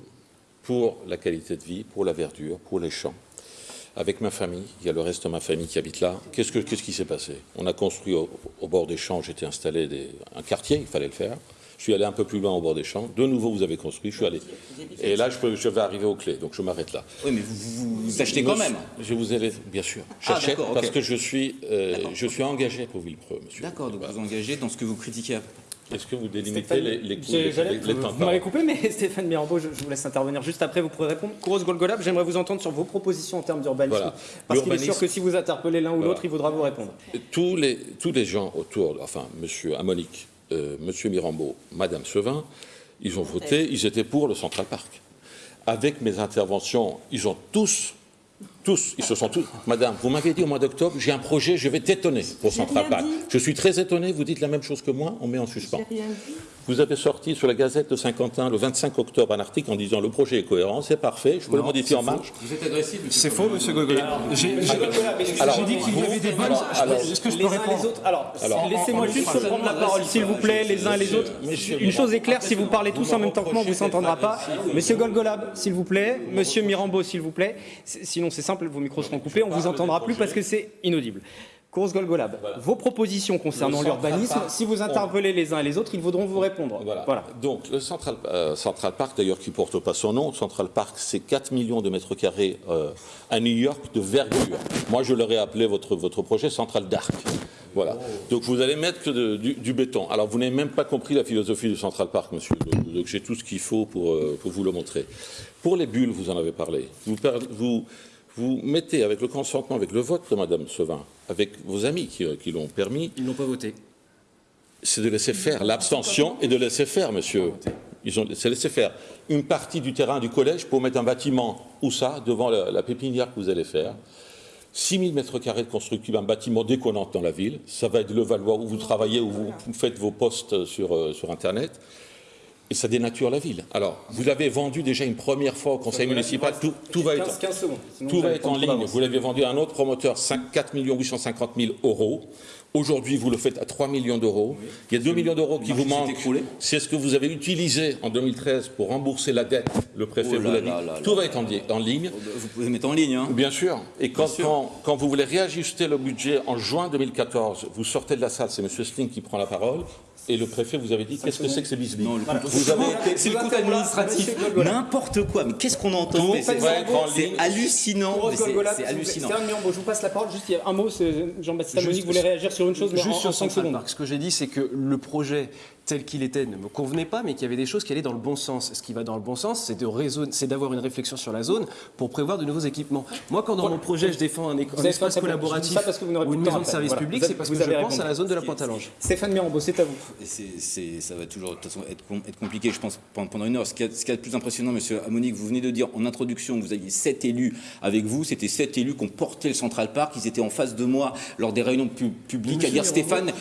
pour la qualité de vie, pour la verdure, pour les champs. Avec ma famille, il y a le reste de ma famille qui habite là. Qu'est-ce, qui s'est passé? On a construit au, bord des champs, j'étais installé un quartier, il fallait le faire. Je suis allé un peu plus loin au bord des champs. De nouveau, vous avez construit. Je suis allé. Et là, je, peux, je vais arriver aux clés. Donc, je m'arrête là. Oui, mais vous, achetez quand même. Je vous ai, bien sûr. Ah, J'achète parce que je suis, euh, je suis engagé pour Villepreux, monsieur. D'accord. Donc, vous engagez dans ce que vous critiquez. Est-ce que vous délimitez les, les, Vous m'avez coupé, mais Stéphane Mirambeau, je, vous laisse intervenir juste après. Vous pourrez répondre. Kouros Golgolab, j'aimerais vous entendre sur vos propositions en termes d'urbanisme. Parce qu'il est sûr que si vous interpellez l'un ou l'autre, il voudra vous répondre. Tous les, tous les gens autour, enfin, monsieur Amonique, euh, Monsieur Mirambeau, Madame Sevin, ils ont voté, ils étaient pour le Central Park. avec mes interventions, ils ont tous tous, ils se sont tous. Madame, vous m'avez dit au mois d'octobre, j'ai un projet, je vais t'étonner pour Central Park. Je suis très étonné, vous dites la même chose que moi, on met en suspens. Vous avez sorti sur la Gazette de Saint-Quentin le 25 octobre un article en disant le projet est cohérent, c'est parfait, je peux le modifier en marche. Vous êtes agressif, C'est faux, monsieur Golgola. J'ai dit qu'il y avait des bonnes. Est-ce que je peux répondre Alors, laissez-moi juste prendre la parole, s'il vous plaît, les uns et les autres. Une chose est claire, si vous parlez tous en même temps que moi, on ne vous s'entendra pas. Monsieur Golgolab, s'il vous plaît. Monsieur Mirambeau, s'il vous plaît. Sinon, c'est simple, vos micros seront coupés, on ne vous entendra plus parce que c'est inaudible. Course Golgolab, vos propositions concernant l'urbanisme, si vous interpellez les uns et les autres, ils voudront vous répondre. Voilà. Donc, le Central, euh, Central Park, d'ailleurs, qui ne porte pas son nom, Central Park, c'est 4 millions de mètres carrés euh, à New York de verdure. Moi, je l'aurais appelé votre, votre projet Central Dark. Voilà. Donc, vous allez mettre que du, béton. Alors, vous n'avez même pas compris la philosophie du Central Park, monsieur. Donc, j'ai tout ce qu'il faut pour, euh, pour, vous le montrer. Pour les bulles, vous en avez parlé. Vous, vous vous mettez avec le consentement, avec le vote de Mme Sevin, avec vos amis qui, euh, l'ont permis. Ils n'ont pas voté. C'est de laisser faire. L'abstention et de laisser faire, monsieur. Ils ont laissé faire une partie du terrain du collège pour mettre un bâtiment, où ça, devant la, pépinière que vous allez faire. 6 000 mètres carrés de constructible, un bâtiment déconnant dans la ville. Ça va être le Valois où vous travaillez, où vous faites vos postes sur, euh, sur Internet et ça dénature la ville. Alors, vous l'avez vendu déjà une première fois au conseil municipal, tout, va être, tout va être en ligne. Vous l'avez vendu à un autre promoteur, 4 850 000 euros. Aujourd'hui, vous le faites à 3 millions d'euros. Il y a 2 millions d'euros qui vous manquent. C'est ce que vous avez utilisé en 2013 pour rembourser la dette. Le préfet oh vous l'a dit. Tout va être en, ligne. Vous pouvez mettre en ligne. Hein. Bien sûr. Et quand, quand, vous voulez réajuster le budget en juin 2014, vous sortez de la salle, c'est M. Sting qui prend la parole, et le préfet vous avez dit qu'est-ce que c'est que ce bisbis C'est le compte administratif. N'importe quoi. Mais qu'est-ce qu'on entend C'est hallucinant. C'est hallucinant. Je vous passe la parole. Juste un mot. Jean-Baptiste Amonique voulait réagir sur une chose, mais Juste en 5 secondes. Ce que j'ai dit, c'est que le projet tel qu'il était ne me convenait pas, mais qu'il y avait des choses qui allaient dans le bon sens. Ce qui va dans le bon sens, c'est d'avoir une réflexion sur la zone pour prévoir de nouveaux équipements. Moi, quand dans mon projet, je défends un, espace collaboratif ou une maison de service public, c'est parce que je pense à la zone de la Pointe-à-Lange. Stéphane Mirambeau, c'est à vous. ça va toujours de toute façon être, être compliqué, je pense, pendant une heure. Ce qui est le plus impressionnant, monsieur Amonique, vous venez de dire en introduction que vous aviez sept élus avec vous. C'était sept élus qui ont porté le Central Park. Ils étaient en face de moi lors des réunions publiques à dire Stéphane,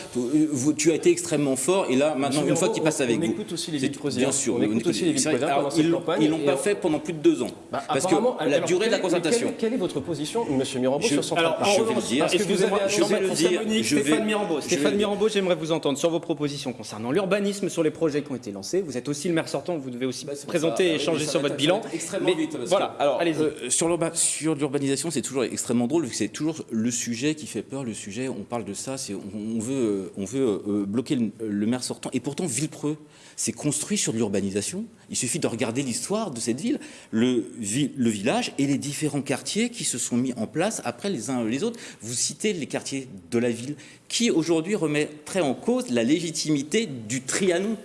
tu as été extrêmement fort et là, maintenant, une fois qu'il passe avec on vous. écoute aussi les villes Bien sûr. On écoute aussi les villes pendant cette campagne. Ils l'ont pas fait pendant plus de deux ans. Bah, parce que la durée de la concertation. Quelle est votre position, M. Mirambeau, sur son Alors, je vais le dire. Est-ce que vous avez le dire Stéphane Mirambeau, Stéphane Mirambeau, j'aimerais vous entendre sur vos propositions concernant l'urbanisme, sur les projets qui ont été lancés. Vous êtes aussi le maire sortant, vous devez aussi bah, présenter et échanger sur votre bilan. Extrêmement vite. Voilà. Alors, euh, sur l'urbanisation, c'est toujours extrêmement drôle, vu que c'est toujours le sujet qui fait peur. Le sujet, on parle de ça, on veut, on veut euh, bloquer le maire sortant. Et pourtant, Villepreux, c'est construit sur l'urbanisation. Il suffit de regarder l'histoire de cette ville, le, le, village et les différents quartiers qui se sont mis en place après les uns les autres. Vous citez les quartiers de la ville qui aujourd'hui remettraient en cause la légitimité du Trianon.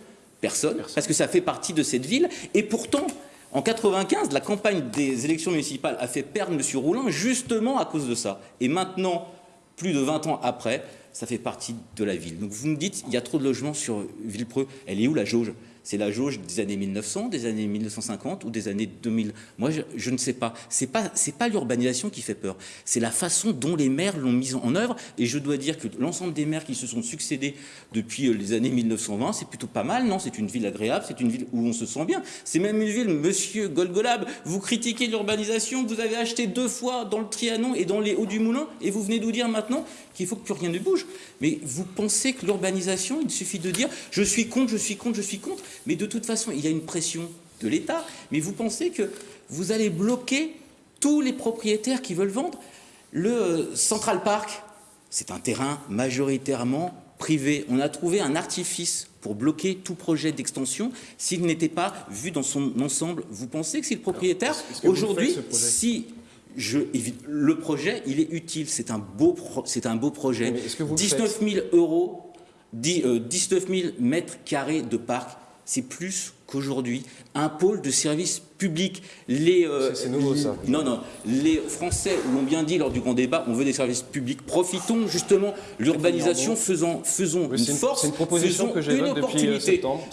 Personne, parce que ça fait partie de cette ville. Et pourtant, en 95, la campagne des élections municipales a fait perdre M. Roulin justement à cause de ça. Et maintenant, plus de 20 ans après, ça fait partie de la ville. Donc vous me dites, il y a trop de logements sur Villepreux. Elle est où la jauge? C'est la jauge des années 1900, des années 1950 ou des années 2000 Moi, je, ne sais pas. C'est pas c'est pas l'urbanisation qui fait peur. C'est la façon dont les maires l'ont mise en œuvre. Et je dois dire que l'ensemble des maires qui se sont succédés depuis euh, les années 1920, c'est plutôt pas mal, non? C'est une ville agréable, c'est une ville où on se sent bien. C'est même une ville, Monsieur Golgolab, vous critiquez l'urbanisation, vous avez acheté deux fois dans le Trianon et dans les Hauts du Moulin, et vous venez nous dire maintenant qu'il faut que plus rien ne bouge. Mais vous pensez que l'urbanisation, il suffit de dire je suis contre, je suis contre, je suis contre. Mais de toute façon, il y a une pression de l'État. Mais vous pensez que vous allez bloquer tous les propriétaires qui veulent vendre le euh, Central Park? C'est un terrain majoritairement privé. On a trouvé un artifice pour bloquer tout projet d'extension s'il n'était pas vu dans son ensemble. Vous pensez que si le propriétaire, aujourd'hui, si je, le projet, il est utile, c'est un, beau c'est un beau projet. 19 000 euros, 19 000 euh, mètres carrés de parc, c'est plus qu'aujourd'hui un pôle de service public. Les, euh, c'est nouveau ça. Non, non. Les Français l'ont bien dit lors du grand débat, on veut des services publics. Profitons justement l'urbanisation, faisons, faisons une, force, une proposition faisons que une opportunité. Depuis septembre.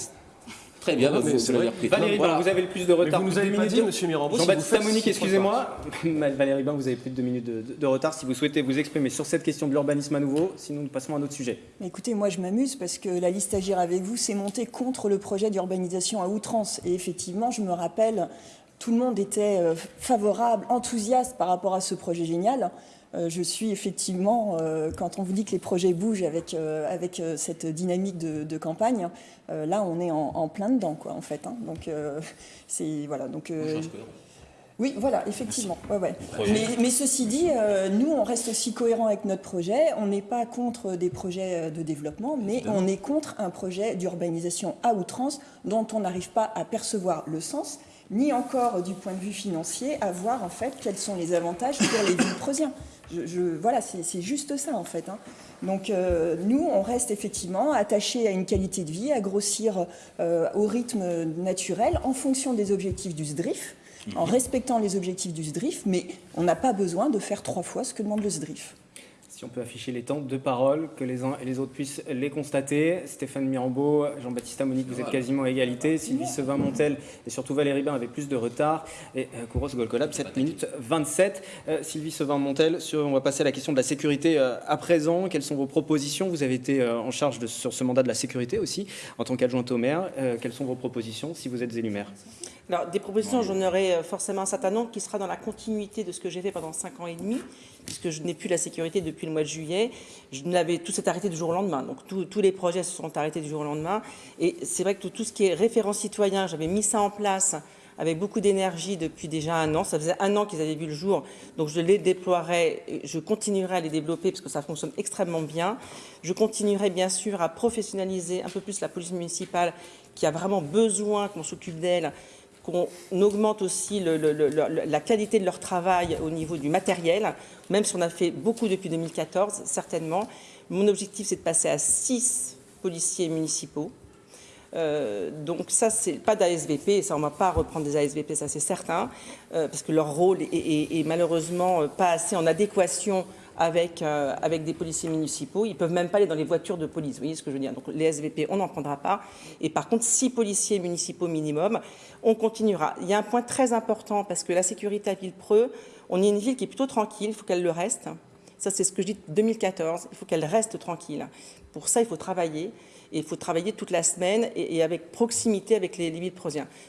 Très bien, Ouais, vous, mais vous repris. Valérie Voilà. Bain, vous avez le plus de retard. vous nous avez pas dit, de- monsieur Mirambeau, si Jean-Baptiste Monique, six excusez-moi. Valérie Bain, vous avez plus de deux minutes de, de- de retard. Si vous souhaitez vous exprimer sur cette question de l'urbanisme à nouveau, sinon nous passons à un autre sujet. Mais Écoutez, moi je m'amuse parce que la liste Agir avec vous s'est montée contre le projet d'urbanisation à outrance. Et effectivement, je me rappelle, tout le monde était euh, favorable, enthousiaste par rapport à ce projet génial. Euh, je suis effectivement, euh, quand on vous dit que les projets bougent avec, euh, avec cette dynamique de, de campagne, là on est en, en plein dedans, quoi, en fait. hein. Donc c'est voilà. Donc oui, voilà, effectivement. Ouais, ouais. Mais, mais ceci dit, euh, nous, on reste aussi cohérent avec notre projet. On n'est pas contre des projets de développement, mais on est contre un projet d'urbanisation à outrance dont on n'arrive pas à percevoir le sens, ni encore du point de vue financier, à voir en fait quels sont les avantages pour les villes. Je, je- voilà, c'est juste ça en fait. hein. Donc euh, nous, on reste effectivement attachés à une qualité de vie, à grossir euh, au rythme naturel en fonction des objectifs du SDRIF en respectant les objectifs du SDRIF, mais on n'a pas besoin de faire trois fois ce que demande le SDRIF. Si on peut afficher les temps de parole, que les uns et les autres puissent les constater. Stéphane Mirambeau, Jean-Baptiste Amonique, vous êtes quasiment à égalité. Sylvie Sevin-Montel et surtout Valérie Bain avaient plus de retard. Et euh, Kouros Golkolab, 7 minutes 27. Euh, Sylvie Sevin-Montel, sur- on va passer à la question de la sécurité euh, à présent. Quelles sont vos propositions? Vous avez été euh, en charge de, sur ce mandat de la sécurité aussi, en tant qu'adjointe au maire. Euh, quelles sont vos propositions si vous êtes élu maire? Alors, des propositions, j'en aurai forcément un certain nombre qui sera dans la continuité de ce que j'ai fait pendant cinq ans et demi, puisque je n'ai plus la sécurité depuis le mois de juillet. Je tout s'est arrêté du jour au lendemain. Donc, tous- les projets se sont arrêtés du jour au lendemain. Et c'est vrai que tout, ce qui est référent citoyen, j'avais mis ça en place avec beaucoup d'énergie depuis déjà un an. Ça faisait un an qu'ils avaient vu le jour. Donc, je les déploierai, je continuerai à les développer parce que ça fonctionne extrêmement bien. Je continuerai bien sûr à professionnaliser un peu plus la police municipale qui a vraiment besoin qu'on s'occupe d'elle qu'on augmente aussi la qualité de leur travail au niveau du matériel, même si on a fait beaucoup depuis 2014, certainement. Mon objectif, c'est de passer à 6 policiers municipaux. Euh, donc ça, c'est pas d'ASVP, ça on ne va pas reprendre des ASVP, ça c'est certain, euh, parce que leur rôle est, malheureusement pas assez en adéquation avec, euh, avec des policiers municipaux. Ils peuvent même pas aller dans les voitures de police, vous voyez ce que je veux dire. Donc les SVP, on n'en prendra pas. Et par contre, six policiers municipaux minimum, on continuera. Il y a un point très important, parce que la sécurité à Villepreux, on est une ville qui est plutôt tranquille, il faut qu'elle le reste. Ça, c'est ce que je dis depuis 2014. Il faut qu'elle reste tranquille. Pour ça, il faut travailler. Et il faut travailler toute la semaine et, avec proximité avec les, les villes.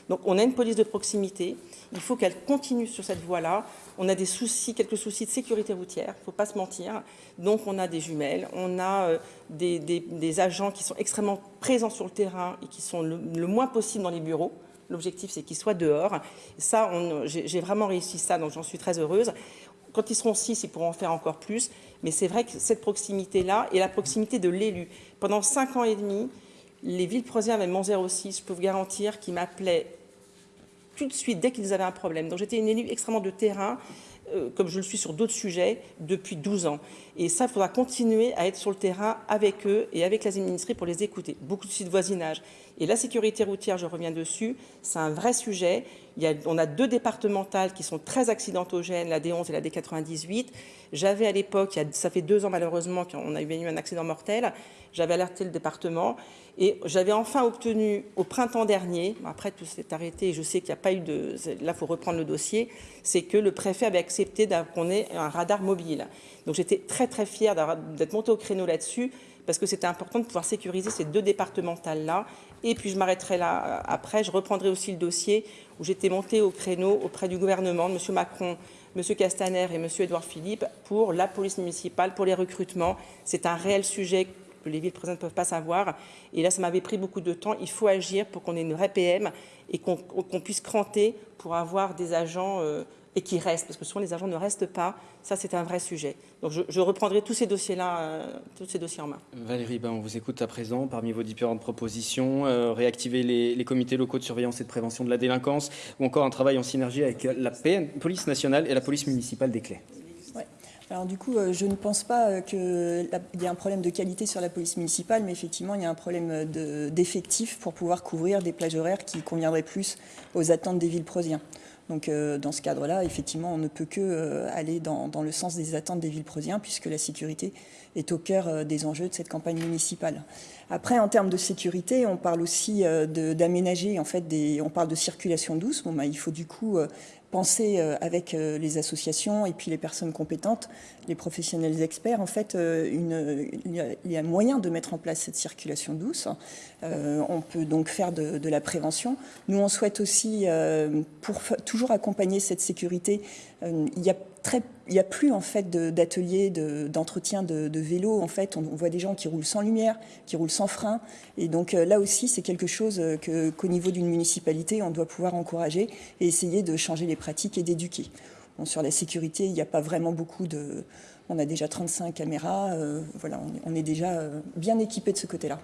Donc, on a une police de proximité. Il faut qu'elle continue sur cette voie-là. On a des soucis, quelques soucis de sécurité routière. Il ne faut pas se mentir. Donc, on a des jumelles. On a euh, des, agents qui sont extrêmement présents sur le terrain et qui sont le, moins possible dans les bureaux. L'objectif, c'est qu'ils soient dehors. Ça, j'ai vraiment réussi ça, donc j'en suis très heureuse. Quand ils seront six, ils pourront en faire encore plus. Mais c'est vrai que cette proximité-là et la proximité de l'élu. Pendant cinq ans et demi, les villes prosiens avec mon 06, je peux vous garantir qu'ils m'appelaient tout de suite dès qu'ils avaient un problème. Donc j'étais une élue extrêmement de terrain, euh, comme je le suis sur d'autres sujets, depuis 12 ans. Et ça, il faudra continuer à être sur le terrain avec eux et avec les administrés pour les écouter. Beaucoup de sites de voisinage. Et la sécurité routière, je reviens dessus, c'est un vrai sujet. On a deux départementales qui sont très accidentogènes, la D11 et la D98. J'avais à l'époque, ça fait deux ans malheureusement qu'on a eu un accident mortel, j'avais alerté le département et j'avais enfin obtenu au printemps dernier, après tout s'est arrêté, et je sais qu'il n'y a pas eu de... Là, il faut reprendre le dossier, c'est que le préfet avait accepté qu'on ait un radar mobile. Donc j'étais très très fière d'être montée au créneau là-dessus, parce que c'était important de pouvoir sécuriser ces deux départementales-là. Et puis je m'arrêterai là euh, après, je reprendrai aussi le dossier où j'étais montée au créneau auprès du gouvernement, de M. Macron, M. Castaner et M. Édouard Philippe, pour la police municipale, pour les recrutements. C'est un réel sujet que les villes présentes ne peuvent pas savoir. Et là, ça m'avait pris beaucoup de temps. Il faut agir pour qu'on ait une vraie PM et qu'on qu'on puisse cranter pour avoir des agents euh, et qui restent, parce que souvent les agents ne restent pas. Ça, c'est un vrai sujet. Donc, je, je reprendrai tous ces dossiers-là, euh, tous ces dossiers en main. Valérie, ben, on vous écoute à présent parmi vos différentes propositions. euh, réactiver les, les comités locaux de surveillance et de prévention de la délinquance ou encore un travail en synergie avec la PN, police nationale et la police municipale des Clés. Ouais. Alors du coup, euh, je ne pense pas qu'il y ait un problème de qualité sur la police municipale, mais effectivement, il y a un problème de- d'effectifs pour pouvoir couvrir des plages horaires qui conviendraient plus aux attentes des villes prosiens. Donc dans ce cadre-là, effectivement, on ne peut que aller dans, le sens des attentes des Villepreusiens, puisque la sécurité est au cœur des enjeux de cette campagne municipale. Après, en termes de sécurité, on parle aussi d'aménager, en fait, on parle de circulation douce. Bon, bah, il faut du coup penser euh, avec euh, les associations et puis les personnes compétentes, les professionnels experts, en fait, euh, il y a moyen de mettre en place cette circulation douce. on peut donc faire de, de, la prévention. Nous, on souhaite aussi, pour toujours accompagner cette sécurité, il y a il n'y a plus en fait d'ateliers d'entretien de, de, vélo. En fait, on, voit des gens qui roulent sans lumière, qui roulent sans frein. Et donc euh, là aussi, c'est quelque chose euh, qu'au niveau d'une municipalité, on doit pouvoir encourager et essayer de changer les pratiques et d'éduquer. Sur la sécurité, il n'y a pas vraiment beaucoup de... On a déjà 35 caméras. Euh, voilà, on, on, est déjà bien équipé de ce côté-là.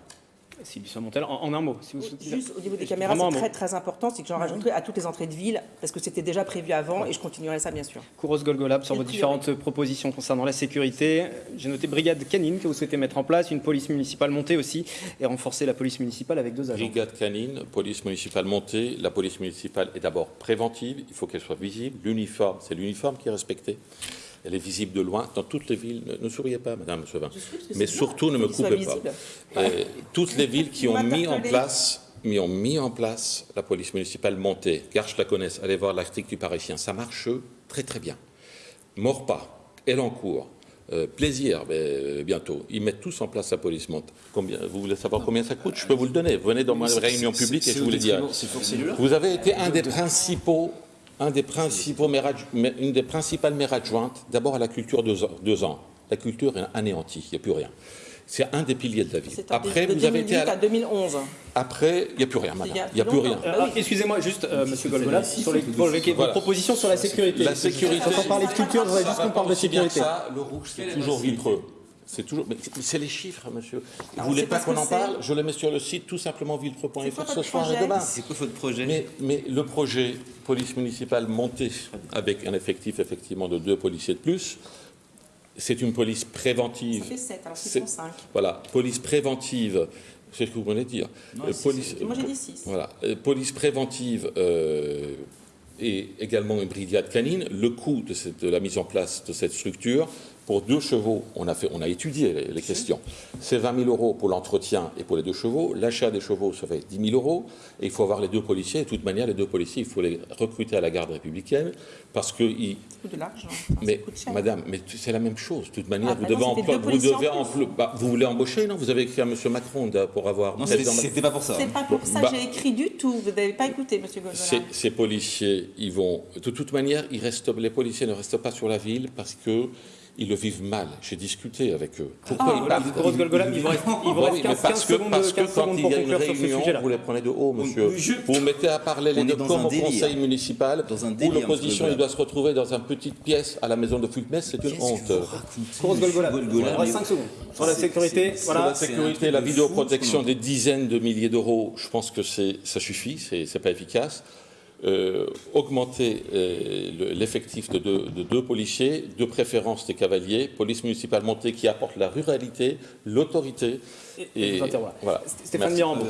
Sylvie Montel, en, en, un mot. Si vous Juste au niveau des caméras, c'est très très important, c'est que j'en rajouterai à toutes les entrées de ville, parce que c'était déjà prévu avant, et je continuerai ça bien sûr. Kouros Golgolab, sur vos différentes propositions concernant la sécurité, j'ai noté brigade canine que vous souhaitez mettre en place, une police municipale montée aussi, et renforcer la police municipale avec deux agents. Brigade canine, police municipale montée, la police municipale est d'abord préventive, il faut qu'elle soit visible, l'uniforme, c'est l'uniforme qui est respecté. Elle est visible de loin. Dans toutes les villes, ne, ne souriez pas, Madame Sevin, mais surtout ne me coupez pas. Euh, toutes les villes qui ont mis en place mais ont mis en place la police municipale montée. Garche la connaissent, allez voir l'article du Parisien. Ça marche très très bien. Morpas, Elancourt, euh, plaisir, mais, euh, bientôt. Ils mettent tous en place la police montée. Combien, vous voulez savoir combien ça coûte? Je peux vous le donner. Venez dans ma réunion publique et je vous le dis. Vous avez été un des principaux un des principaux une des principales maires adjointes, d'abord à la culture deux, deux ans. La culture est anéantie, il n'y a plus rien. C'est un des piliers de la ville. Après, vous avez été à, 2011. Après, il n'y a plus rien, madame. Il n'y a, plus rien. Euh, Excusez-moi, juste, euh, Monsieur Golgola, sur les, vos propositions sur la sécurité. La sécurité. Quand on parle de culture, je voudrais juste qu'on parle de sécurité. Ça, le rouge, c'est toujours Villepreux. C'est toujours, mais c'est les chiffres, monsieur. Vous voulez pas qu'on en parle? Je le mets sur le site, tout simplement villepreux.fr ce soir et demain. C'est quoi votre projet? Mais, mais, le projet police municipale montée avec un effectif effectivement de deux policiers de plus, c'est une police préventive. Ça fait 7, alors c'est 5. Voilà, police préventive. C'est ce que vous venez de dire. Non, euh, police, moi j'ai dit 6. Voilà, euh, police préventive euh, et également une brigade canine. Le coût de, cette, de la mise en place de cette structure pour deux chevaux, on a, fait, on a étudié les, questions. C'est 20 000 euros pour l'entretien et pour les deux chevaux. L'achat des chevaux, ça fait 10 000 euros. Et il faut avoir les deux policiers. Et de toute manière, les deux policiers, il faut les recruter à la garde républicaine parce que... Ils... de l'argent. Mais, madame, mais c'est la même chose. De toute manière, ah, vous, devez vous, devez bah, vous voulez embaucher, non? Vous avez écrit à M. Macron pour avoir... Non, c'était pas pour ça. C'est pas pour ça bah, j'ai écrit du tout. Vous n'avez pas écouté, M. Goldola. Ces policiers, ils vont... De toute manière, ils restent, les policiers ne restent pas sur la ville parce que ils le vivent mal. J'ai discuté avec eux. Pourquoi ils partent Grosse Golgolam, il vous reste, il vous reste 15, parce que, parce que quand il y a une réunion, vous les prenez de haut, monsieur. Vous vous mettez à parler les deux comme au conseil municipal, dans un où l'opposition doit se retrouver dans une petite pièce à la maison de Fulmès, c'est une honte. Grosse Golgolam, il reste 5 secondes. Sur la sécurité, voilà. Sur la sécurité, la vidéoprotection des dizaines de milliers d'euros, je pense que ça suffit, c'est pas efficace. Euh, augmenter euh, l'effectif de, de, deux policiers, de préférence des cavaliers, police municipale montée qui apporte la ruralité, l'autorité. Et, et voilà. Stéphane Mirambou.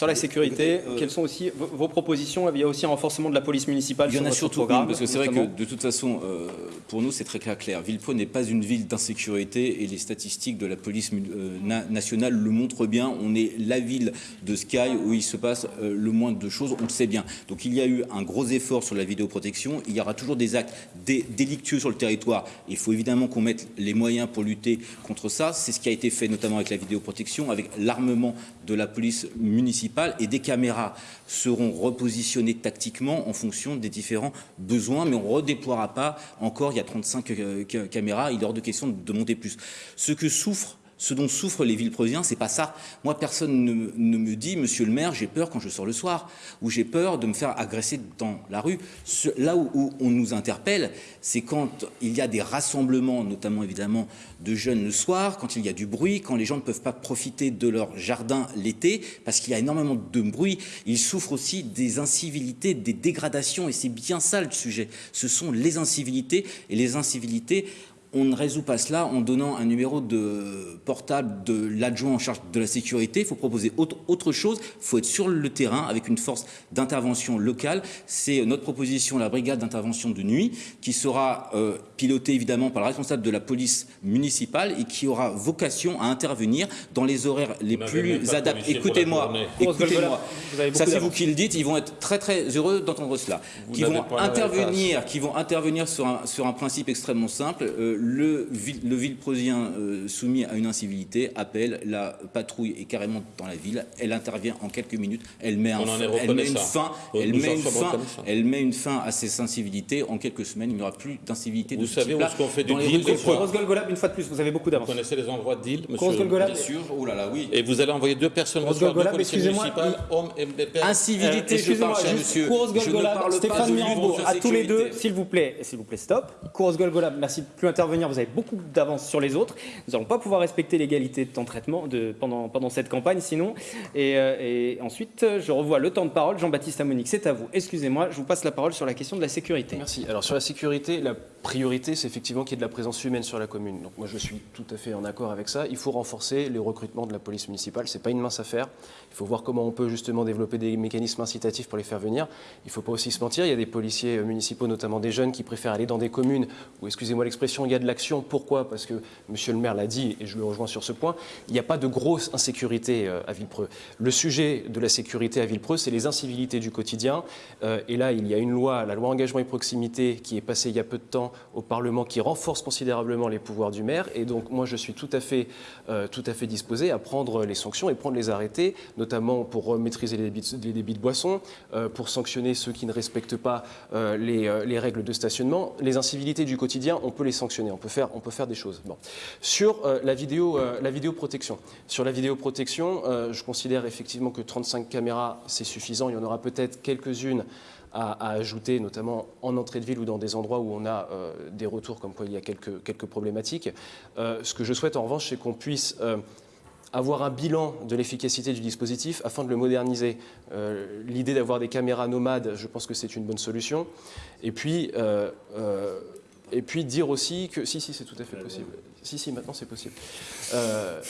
Sur la sécurité, euh, quelles sont aussi vos propositions? Il y a aussi un renforcement de la police municipale. Il y en a surtout une, parce que c'est vrai que de toute façon, euh, pour nous, c'est très clair. clair. Villepreux n'est pas une ville d'insécurité et les statistiques de la police euh, nationale le montrent bien. On est la ville de Sky où il se passe le moins de choses, on le sait bien. Donc il y a eu un gros effort sur la vidéoprotection. Il y aura toujours des actes délictueux sur le territoire. Il faut évidemment qu'on mette les moyens pour lutter contre ça. C'est ce qui a été fait notamment avec la vidéoprotection, avec l'armement de la police municipale et des caméras seront repositionnées tactiquement en fonction des différents besoins, mais on ne redéploiera pas encore, il y a 35 euh, caméras, il est hors de question de monter plus. Ce que souffre ce dont souffrent les villes ce c'est pas ça. Moi, personne ne, me dit, monsieur le maire, j'ai peur quand je sors le soir, ou j'ai peur de me faire agresser dans la rue. là où, on nous interpelle, c'est quand il y a des rassemblements, notamment évidemment de jeunes le soir, quand il y a du bruit, quand les gens ne peuvent pas profiter de leur jardin l'été, parce qu'il y a énormément de bruit. Ils souffrent aussi des incivilités, des dégradations, et c'est bien ça le sujet. Ce sont les incivilités, et les incivilités, on ne résout pas cela en donnant un numéro de portable de l'adjoint en charge de la sécurité. Il faut proposer autre, autre chose. Il faut être sur le terrain avec une force d'intervention locale. C'est notre proposition, la brigade d'intervention de nuit, qui sera euh, pilotée évidemment par le responsable de la police municipale et qui aura vocation à intervenir dans les horaires les plus adaptés. Écoutez-moi, écoutez-moi. Ça c'est vous qui le dites. Ils vont être très très heureux d'entendre cela. qui vont intervenir, qui vont intervenir sur un, sur un principe extrêmement simple. Euh, le, le Villepreusien euh, soumis à une incivilité appelle la patrouille est carrément dans la ville. Elle intervient en quelques minutes. Elle met, un, elle met une fin. Elle met une fin, elle met une fin à ces incivilités. En quelques semaines, il n'y aura plus d'incivilité de ce savez où est-ce qu'on fait du deal une fois de plus, vous avez beaucoup d'avance. Vous connaissez les endroits de deal, monsieur Bien sûr. Oh là là, oui. Et vous allez envoyer deux personnes Rose Golgolab, excusez-moi. Incivilité, je parle, cher monsieur. Je ne parle Stéphane Mirambourg, à tous les deux, s'il vous plaît, s'il vous plaît, stop. Kouros Golgolab, merci de plus intervenir. Vous avez beaucoup d'avance sur les autres. Nous n'allons pas pouvoir respecter l'égalité de temps de traitement de, pendant, pendant cette campagne, sinon. Et, euh, et, ensuite, je revois le temps de parole. Jean-Baptiste Amonique, c'est à vous. Excusez-moi, je vous passe la parole sur la question de la sécurité. Merci. Alors, sur la sécurité, la priorité, c'est effectivement qu'il y ait de la présence humaine sur la commune. Donc, moi, je suis tout à fait en accord avec ça. Il faut renforcer les recrutements de la police municipale. Ce n'est pas une mince affaire. Il faut voir comment on peut justement développer des mécanismes incitatifs pour les faire venir. Il ne faut pas aussi se mentir. Il y a des policiers municipaux, notamment des jeunes, qui préfèrent aller dans des communes où, excusez-moi l'expression, il y a de l'action. Pourquoi? Parce que Monsieur le maire l'a dit, et je le rejoins sur ce point, il n'y a pas de grosse insécurité euh, à Villepreux. Le sujet de la sécurité à Villepreux, c'est les incivilités du quotidien. Euh, et là, il y a une loi, la loi engagement et proximité, qui est passée il y a peu de temps au Parlement, qui renforce considérablement les pouvoirs du maire. Et donc, moi, je suis tout à fait, euh, tout à fait disposé à prendre les sanctions et prendre les arrêtés, notamment pour maîtriser les débits, de boissons, pour sanctionner ceux qui ne respectent pas les, règles de stationnement. Les incivilités du quotidien, on peut les sanctionner, on peut faire, on peut faire des choses. Sur euh, la, vidéo, euh, la vidéoprotection, sur la vidéoprotection, euh, je considère effectivement que 35 caméras, c'est suffisant. Il y en aura peut-être quelques-unes à, ajouter, notamment en entrée de ville ou dans des endroits où on a des retours comme quoi il y a quelques, quelques problématiques. ce que je souhaite en revanche, c'est qu'on puisse avoir un bilan de l'efficacité du dispositif afin de le moderniser. L'idée d'avoir des caméras nomades, je pense que c'est une bonne solution. Et puis, et puis dire aussi que... Si, si, c'est tout à fait possible. Si, si, maintenant c'est possible. Euh,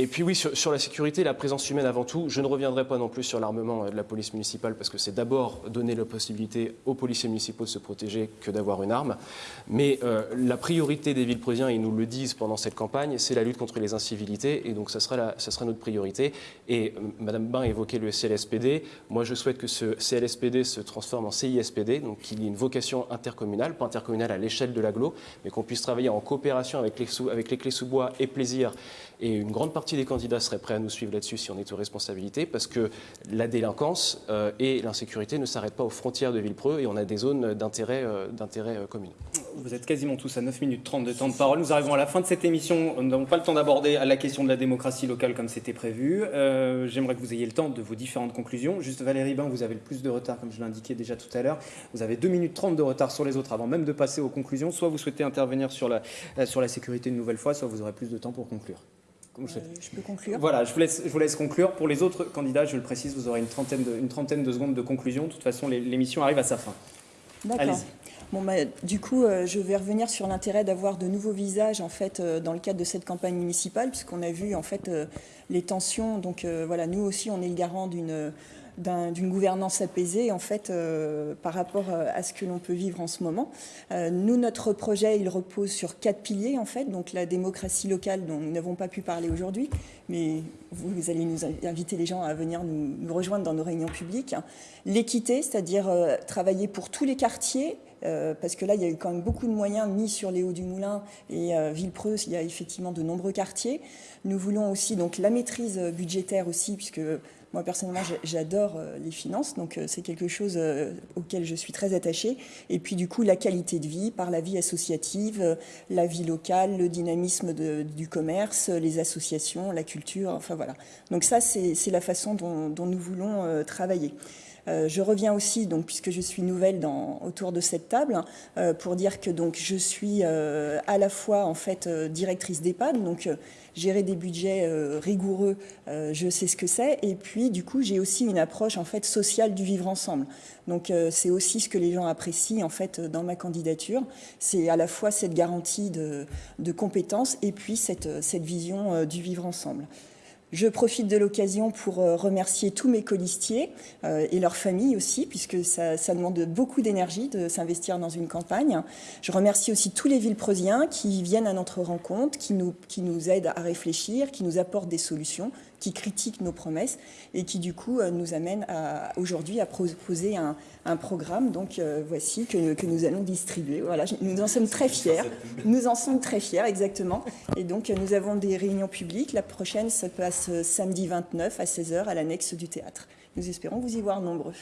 et puis oui, sur, la sécurité, la présence humaine avant tout, je ne reviendrai pas non plus sur l'armement euh, de la police municipale parce que c'est d'abord donner la possibilité aux policiers municipaux de se protéger que d'avoir une arme. Mais euh, la priorité des villes ils nous le disent pendant cette campagne, c'est la lutte contre les incivilités et donc ça sera, notre priorité. Et euh, Madame Bain évoquait le CLSPD. Moi, je souhaite que ce CLSPD se transforme en CISPD, donc qu'il y ait une vocation intercommunale, pas intercommunale à l'échelle de l'agglo, mais qu'on puisse travailler en coopération avec les clés sous bois et plaisir et une grande partie des candidats seraient prêts à nous suivre là-dessus si on est aux responsabilités, parce que la délinquance euh, et l'insécurité ne s'arrêtent pas aux frontières de Villepreux et on a des zones d'intérêt euh, euh, commun. Vous êtes quasiment tous à 9 minutes 30 de temps de parole. Nous arrivons à la fin de cette émission. Nous n'avons pas le temps d'aborder la question de la démocratie locale comme c'était prévu. J'aimerais que vous ayez le temps de vos différentes conclusions. Juste Valérie Bain, vous avez le plus de retard, comme je l'indiquais déjà tout à l'heure. Vous avez 2 minutes 30 de retard sur les autres avant même de passer aux conclusions. Soit vous souhaitez intervenir sur la, sur la sécurité une nouvelle fois, soit vous aurez plus de temps pour conclure. Euh, je peux conclure? Voilà, je vous, laisse, je vous laisse conclure. Pour les autres candidats, je le précise, vous aurez une trentaine de, une trentaine de secondes de conclusion. De toute façon, l'émission arrive à sa fin. D'accord. Bon, bah, du coup, euh, je vais revenir sur l'intérêt d'avoir de nouveaux visages en fait euh, dans le cadre de cette campagne municipale, puisqu'on a vu en fait les tensions. Donc voilà, nous aussi, on est le garant d'une d'une gouvernance apaisée en fait euh, par rapport euh, à ce que l'on peut vivre en ce moment. Euh, nous, notre projet, il repose sur quatre piliers en fait, donc la démocratie locale dont nous n'avons pas pu parler aujourd'hui, mais vous, allez nous inviter les gens à venir nous, rejoindre dans nos réunions publiques. L'équité, c'est-à-dire travailler pour tous les quartiers, parce que là, il y a eu quand même beaucoup de moyens mis sur les Hauts du Moulin et Villepreux, il y a effectivement de nombreux quartiers. Nous voulons aussi donc la maîtrise budgétaire aussi, puisque moi, personnellement, j'adore euh, les finances, donc euh, c'est quelque chose euh, auquel je suis très attachée. Et puis, du coup, la qualité de vie par la vie associative, la vie locale, le dynamisme du commerce, les associations, la culture, enfin voilà. Donc ça, c'est la façon dont, nous voulons travailler. Je reviens aussi, donc, puisque je suis nouvelle autour de cette table, pour dire que donc, je suis à la fois en fait directrice d'EHPAD, donc gérer des budgets rigoureux, je sais ce que c'est. Et puis, du coup, j'ai aussi une approche en fait sociale du vivre ensemble. Donc, c'est aussi ce que les gens apprécient en fait dans ma candidature. C'est à la fois cette garantie de, compétences et puis cette vision du vivre ensemble. Je profite de l'occasion pour euh, remercier tous mes colistiers euh, et leurs familles aussi, puisque ça, demande beaucoup d'énergie de s'investir dans une campagne. Je remercie aussi tous les Villepreusiens qui viennent à notre rencontre, qui nous, qui nous aident à réfléchir, qui nous apportent des solutions qui critiquent nos promesses et qui du coup euh, nous amènent aujourd'hui à proposer un, programme. Donc euh, voici que, que, nous allons distribuer. Voilà, nous en sommes très fiers. Nous en sommes très fiers, exactement. Et donc euh, nous avons des réunions publiques. La prochaine se passe samedi 29 à 16h à l'annexe du théâtre. Nous espérons vous y voir nombreux.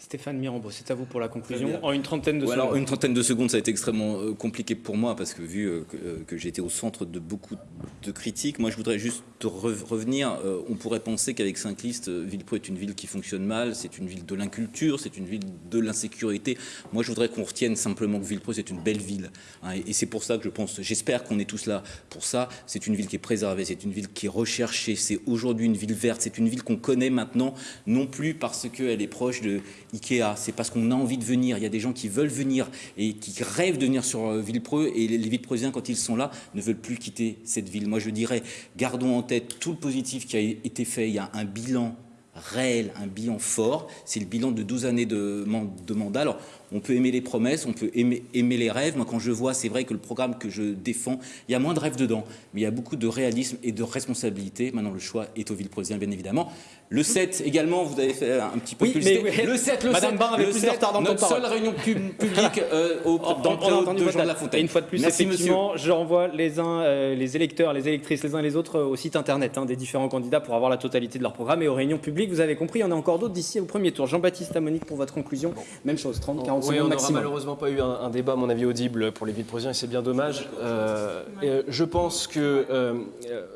Stéphane Mirambeau, c'est à vous pour la conclusion. En une trentaine de secondes. Alors, une trentaine de secondes, ça a été extrêmement euh, compliqué pour moi parce que vu euh, euh, que, j'étais au centre de beaucoup de critiques, moi je voudrais juste revenir. on pourrait penser qu'avec Saint-List, Villepreux est une ville qui fonctionne mal, c'est une ville de l'inculture, c'est une ville de l'insécurité. Moi je voudrais qu'on retienne simplement que Villepreux c'est une belle ville. Hein, et, c'est pour ça que je pense, j'espère qu'on est tous là pour ça. C'est une ville qui est préservée, c'est une ville qui est recherchée, c'est aujourd'hui une ville verte, c'est une ville qu'on connaît maintenant, non plus parce qu'elle est proche de Ikea, c'est parce qu'on a envie de venir. Il y a des gens qui veulent venir et qui rêvent de venir sur euh, Villepreux et les Villepreusiens, quand ils sont là, ne veulent plus quitter cette ville. Moi, je dirais, gardons en tête tout le positif qui a été fait. Il y a un bilan réel, un bilan fort. C'est le bilan de 12 années de, de mandat. Alors, on peut aimer les promesses, on peut aimer, aimer les rêves. Moi, quand je vois, c'est vrai que le programme que je défends, il y a moins de rêves dedans, mais il y a beaucoup de réalisme et de responsabilité. Maintenant, le choix est au Villepreusien, bien évidemment. Le 7 également, vous avez fait un petit peu oui, mais, Le 7, le Madame 7, avait plus de retard dans notre seule réunion publique euh, au, dans le de Jean de la Fontaine. Et une fois de plus, Merci, effectivement, je renvoie les uns, euh, les électeurs, les électrices, les uns et les autres euh, au site internet hein, des différents candidats pour avoir la totalité de leur programme et aux réunions publiques. Vous avez compris, il y en a encore d'autres d'ici au premier tour. Jean-Baptiste Amonique pour votre conclusion. Même chose, 30, 40 secondes maximum malheureusement pas eu un, débat, à mon avis, audible pour les vides-présidents et c'est bien dommage. Euh, euh, je pense que euh,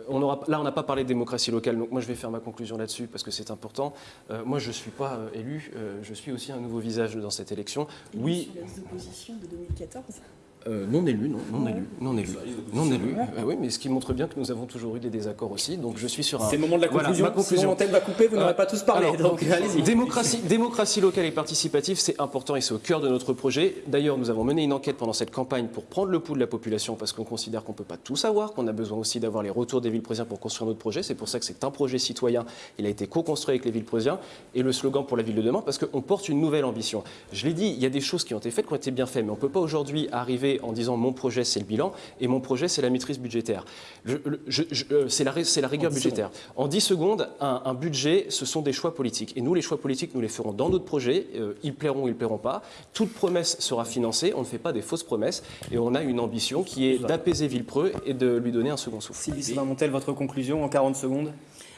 on aura, là, on n'a pas parlé de démocratie locale, donc moi je vais faire ma conclusion là-dessus parce que c'est important. moi, je ne suis pas élu, je suis aussi un nouveau visage dans cette élection. Oui. Sur de 2014 euh, non élu, non, non élu, non élu, non élu. Ah oui, mais ce qui montre bien que nous avons toujours eu des désaccords aussi. Donc je suis sur un. C'est le moment de la conclusion. Voilà, ma conclusion. va couper, vous n'aurez pas tous parlé. donc, allez-y. Démocratie, démocratie locale et participative, c'est important et c'est au cœur de notre projet. D'ailleurs, nous avons mené une enquête pendant cette campagne pour prendre le pouls de la population parce qu'on considère qu'on ne peut pas tout savoir, qu'on a besoin aussi d'avoir les retours des villes présiens pour construire notre projet. C'est pour ça que c'est un projet citoyen. Il a été co-construit avec les villes présiens et le slogan pour la ville de demain parce qu'on porte une nouvelle ambition. Je l'ai dit, il y a des choses qui ont été faites, qui ont été bien faites, mais on ne peut pas aujourd'hui arriver en disant mon projet c'est le bilan et mon projet, c'est la maîtrise budgétaire. Euh, c'est la, la, rigueur budgétaire. En 10 secondes, un, budget, ce sont des choix politiques. Et nous, les choix politiques, nous les ferons dans notre projet. Euh, ils plairont ou ils plairont pas. Toute promesse sera financée. On ne fait pas des fausses promesses. Et on a une ambition qui est d'apaiser Villepreux et de lui donner un second souffle. Sylvie Montel, votre conclusion en 40 secondes?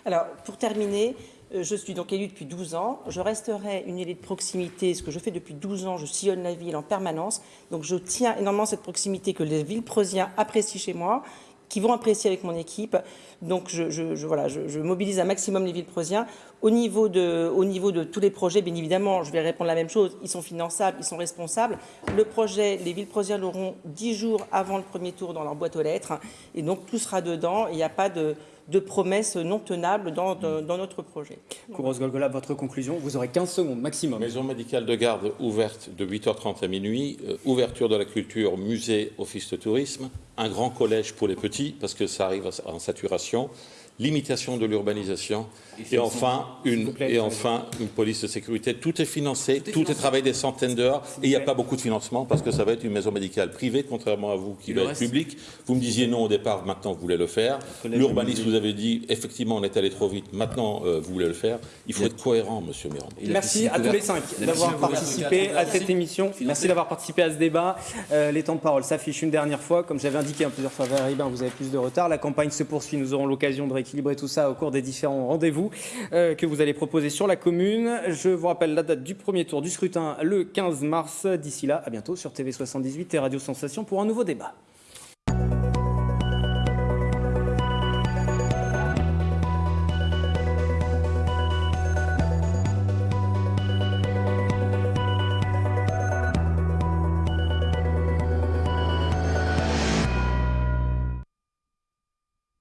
Alors, pour terminer, euh, je suis donc élue depuis 12 ans. Je resterai une élue de proximité. Ce que je fais depuis 12 ans, je sillonne la ville en permanence. Donc je tiens énormément cette proximité que les Villepreusiens apprécient chez moi, qui vont apprécier avec mon équipe. Donc je, voilà, je, mobilise un maximum les Villepreusiens. Au niveau, de, au niveau de tous les projets, bien évidemment, je vais répondre la même chose. Ils sont finançables, ils sont responsables. Le projet, les Villepreusiens l'auront 10 jours avant le premier tour dans leur boîte aux lettres. Et donc tout sera dedans. Il n'y a pas de de promesses non tenables dans, dans, notre projet. Kouros Golgola, votre conclusion, vous aurez 15 secondes maximum. Maison médicale de garde ouverte de 8h30 à minuit, euh, ouverture de la culture, musée, office de tourisme, un grand collège pour les petits, parce que ça arrive en saturation, limitation de l'urbanisation et, enfin, une, et enfin une police de sécurité. Tout est financé, tout est, travaillé des centaines d'heures et il n'y a pas beaucoup de financement parce que ça va être une maison médicale privée, contrairement à vous qui va être publique. Vous me disiez non au départ, maintenant vous voulez le faire. L'urbaniste vous avez dit effectivement on est allé trop vite, maintenant euh, vous voulez le faire. Il faut être cohérent, monsieur Mirand. Merci à tous les cinq d'avoir participé à cette émission. Merci d'avoir participé à ce débat. Euh, les temps de parole s'affichent une dernière fois. Comme j'avais indiqué un plusieurs fois, vous avez plus de retard. La campagne se poursuit. Nous aurons l'occasion de rééquilibrer tout ça au cours des différents rendez-vous euh, que vous allez proposer sur la commune. Je vous rappelle la date du premier tour du scrutin le 15 mars. D'ici là, à bientôt sur TV78 et Radio Sensation pour un nouveau débat.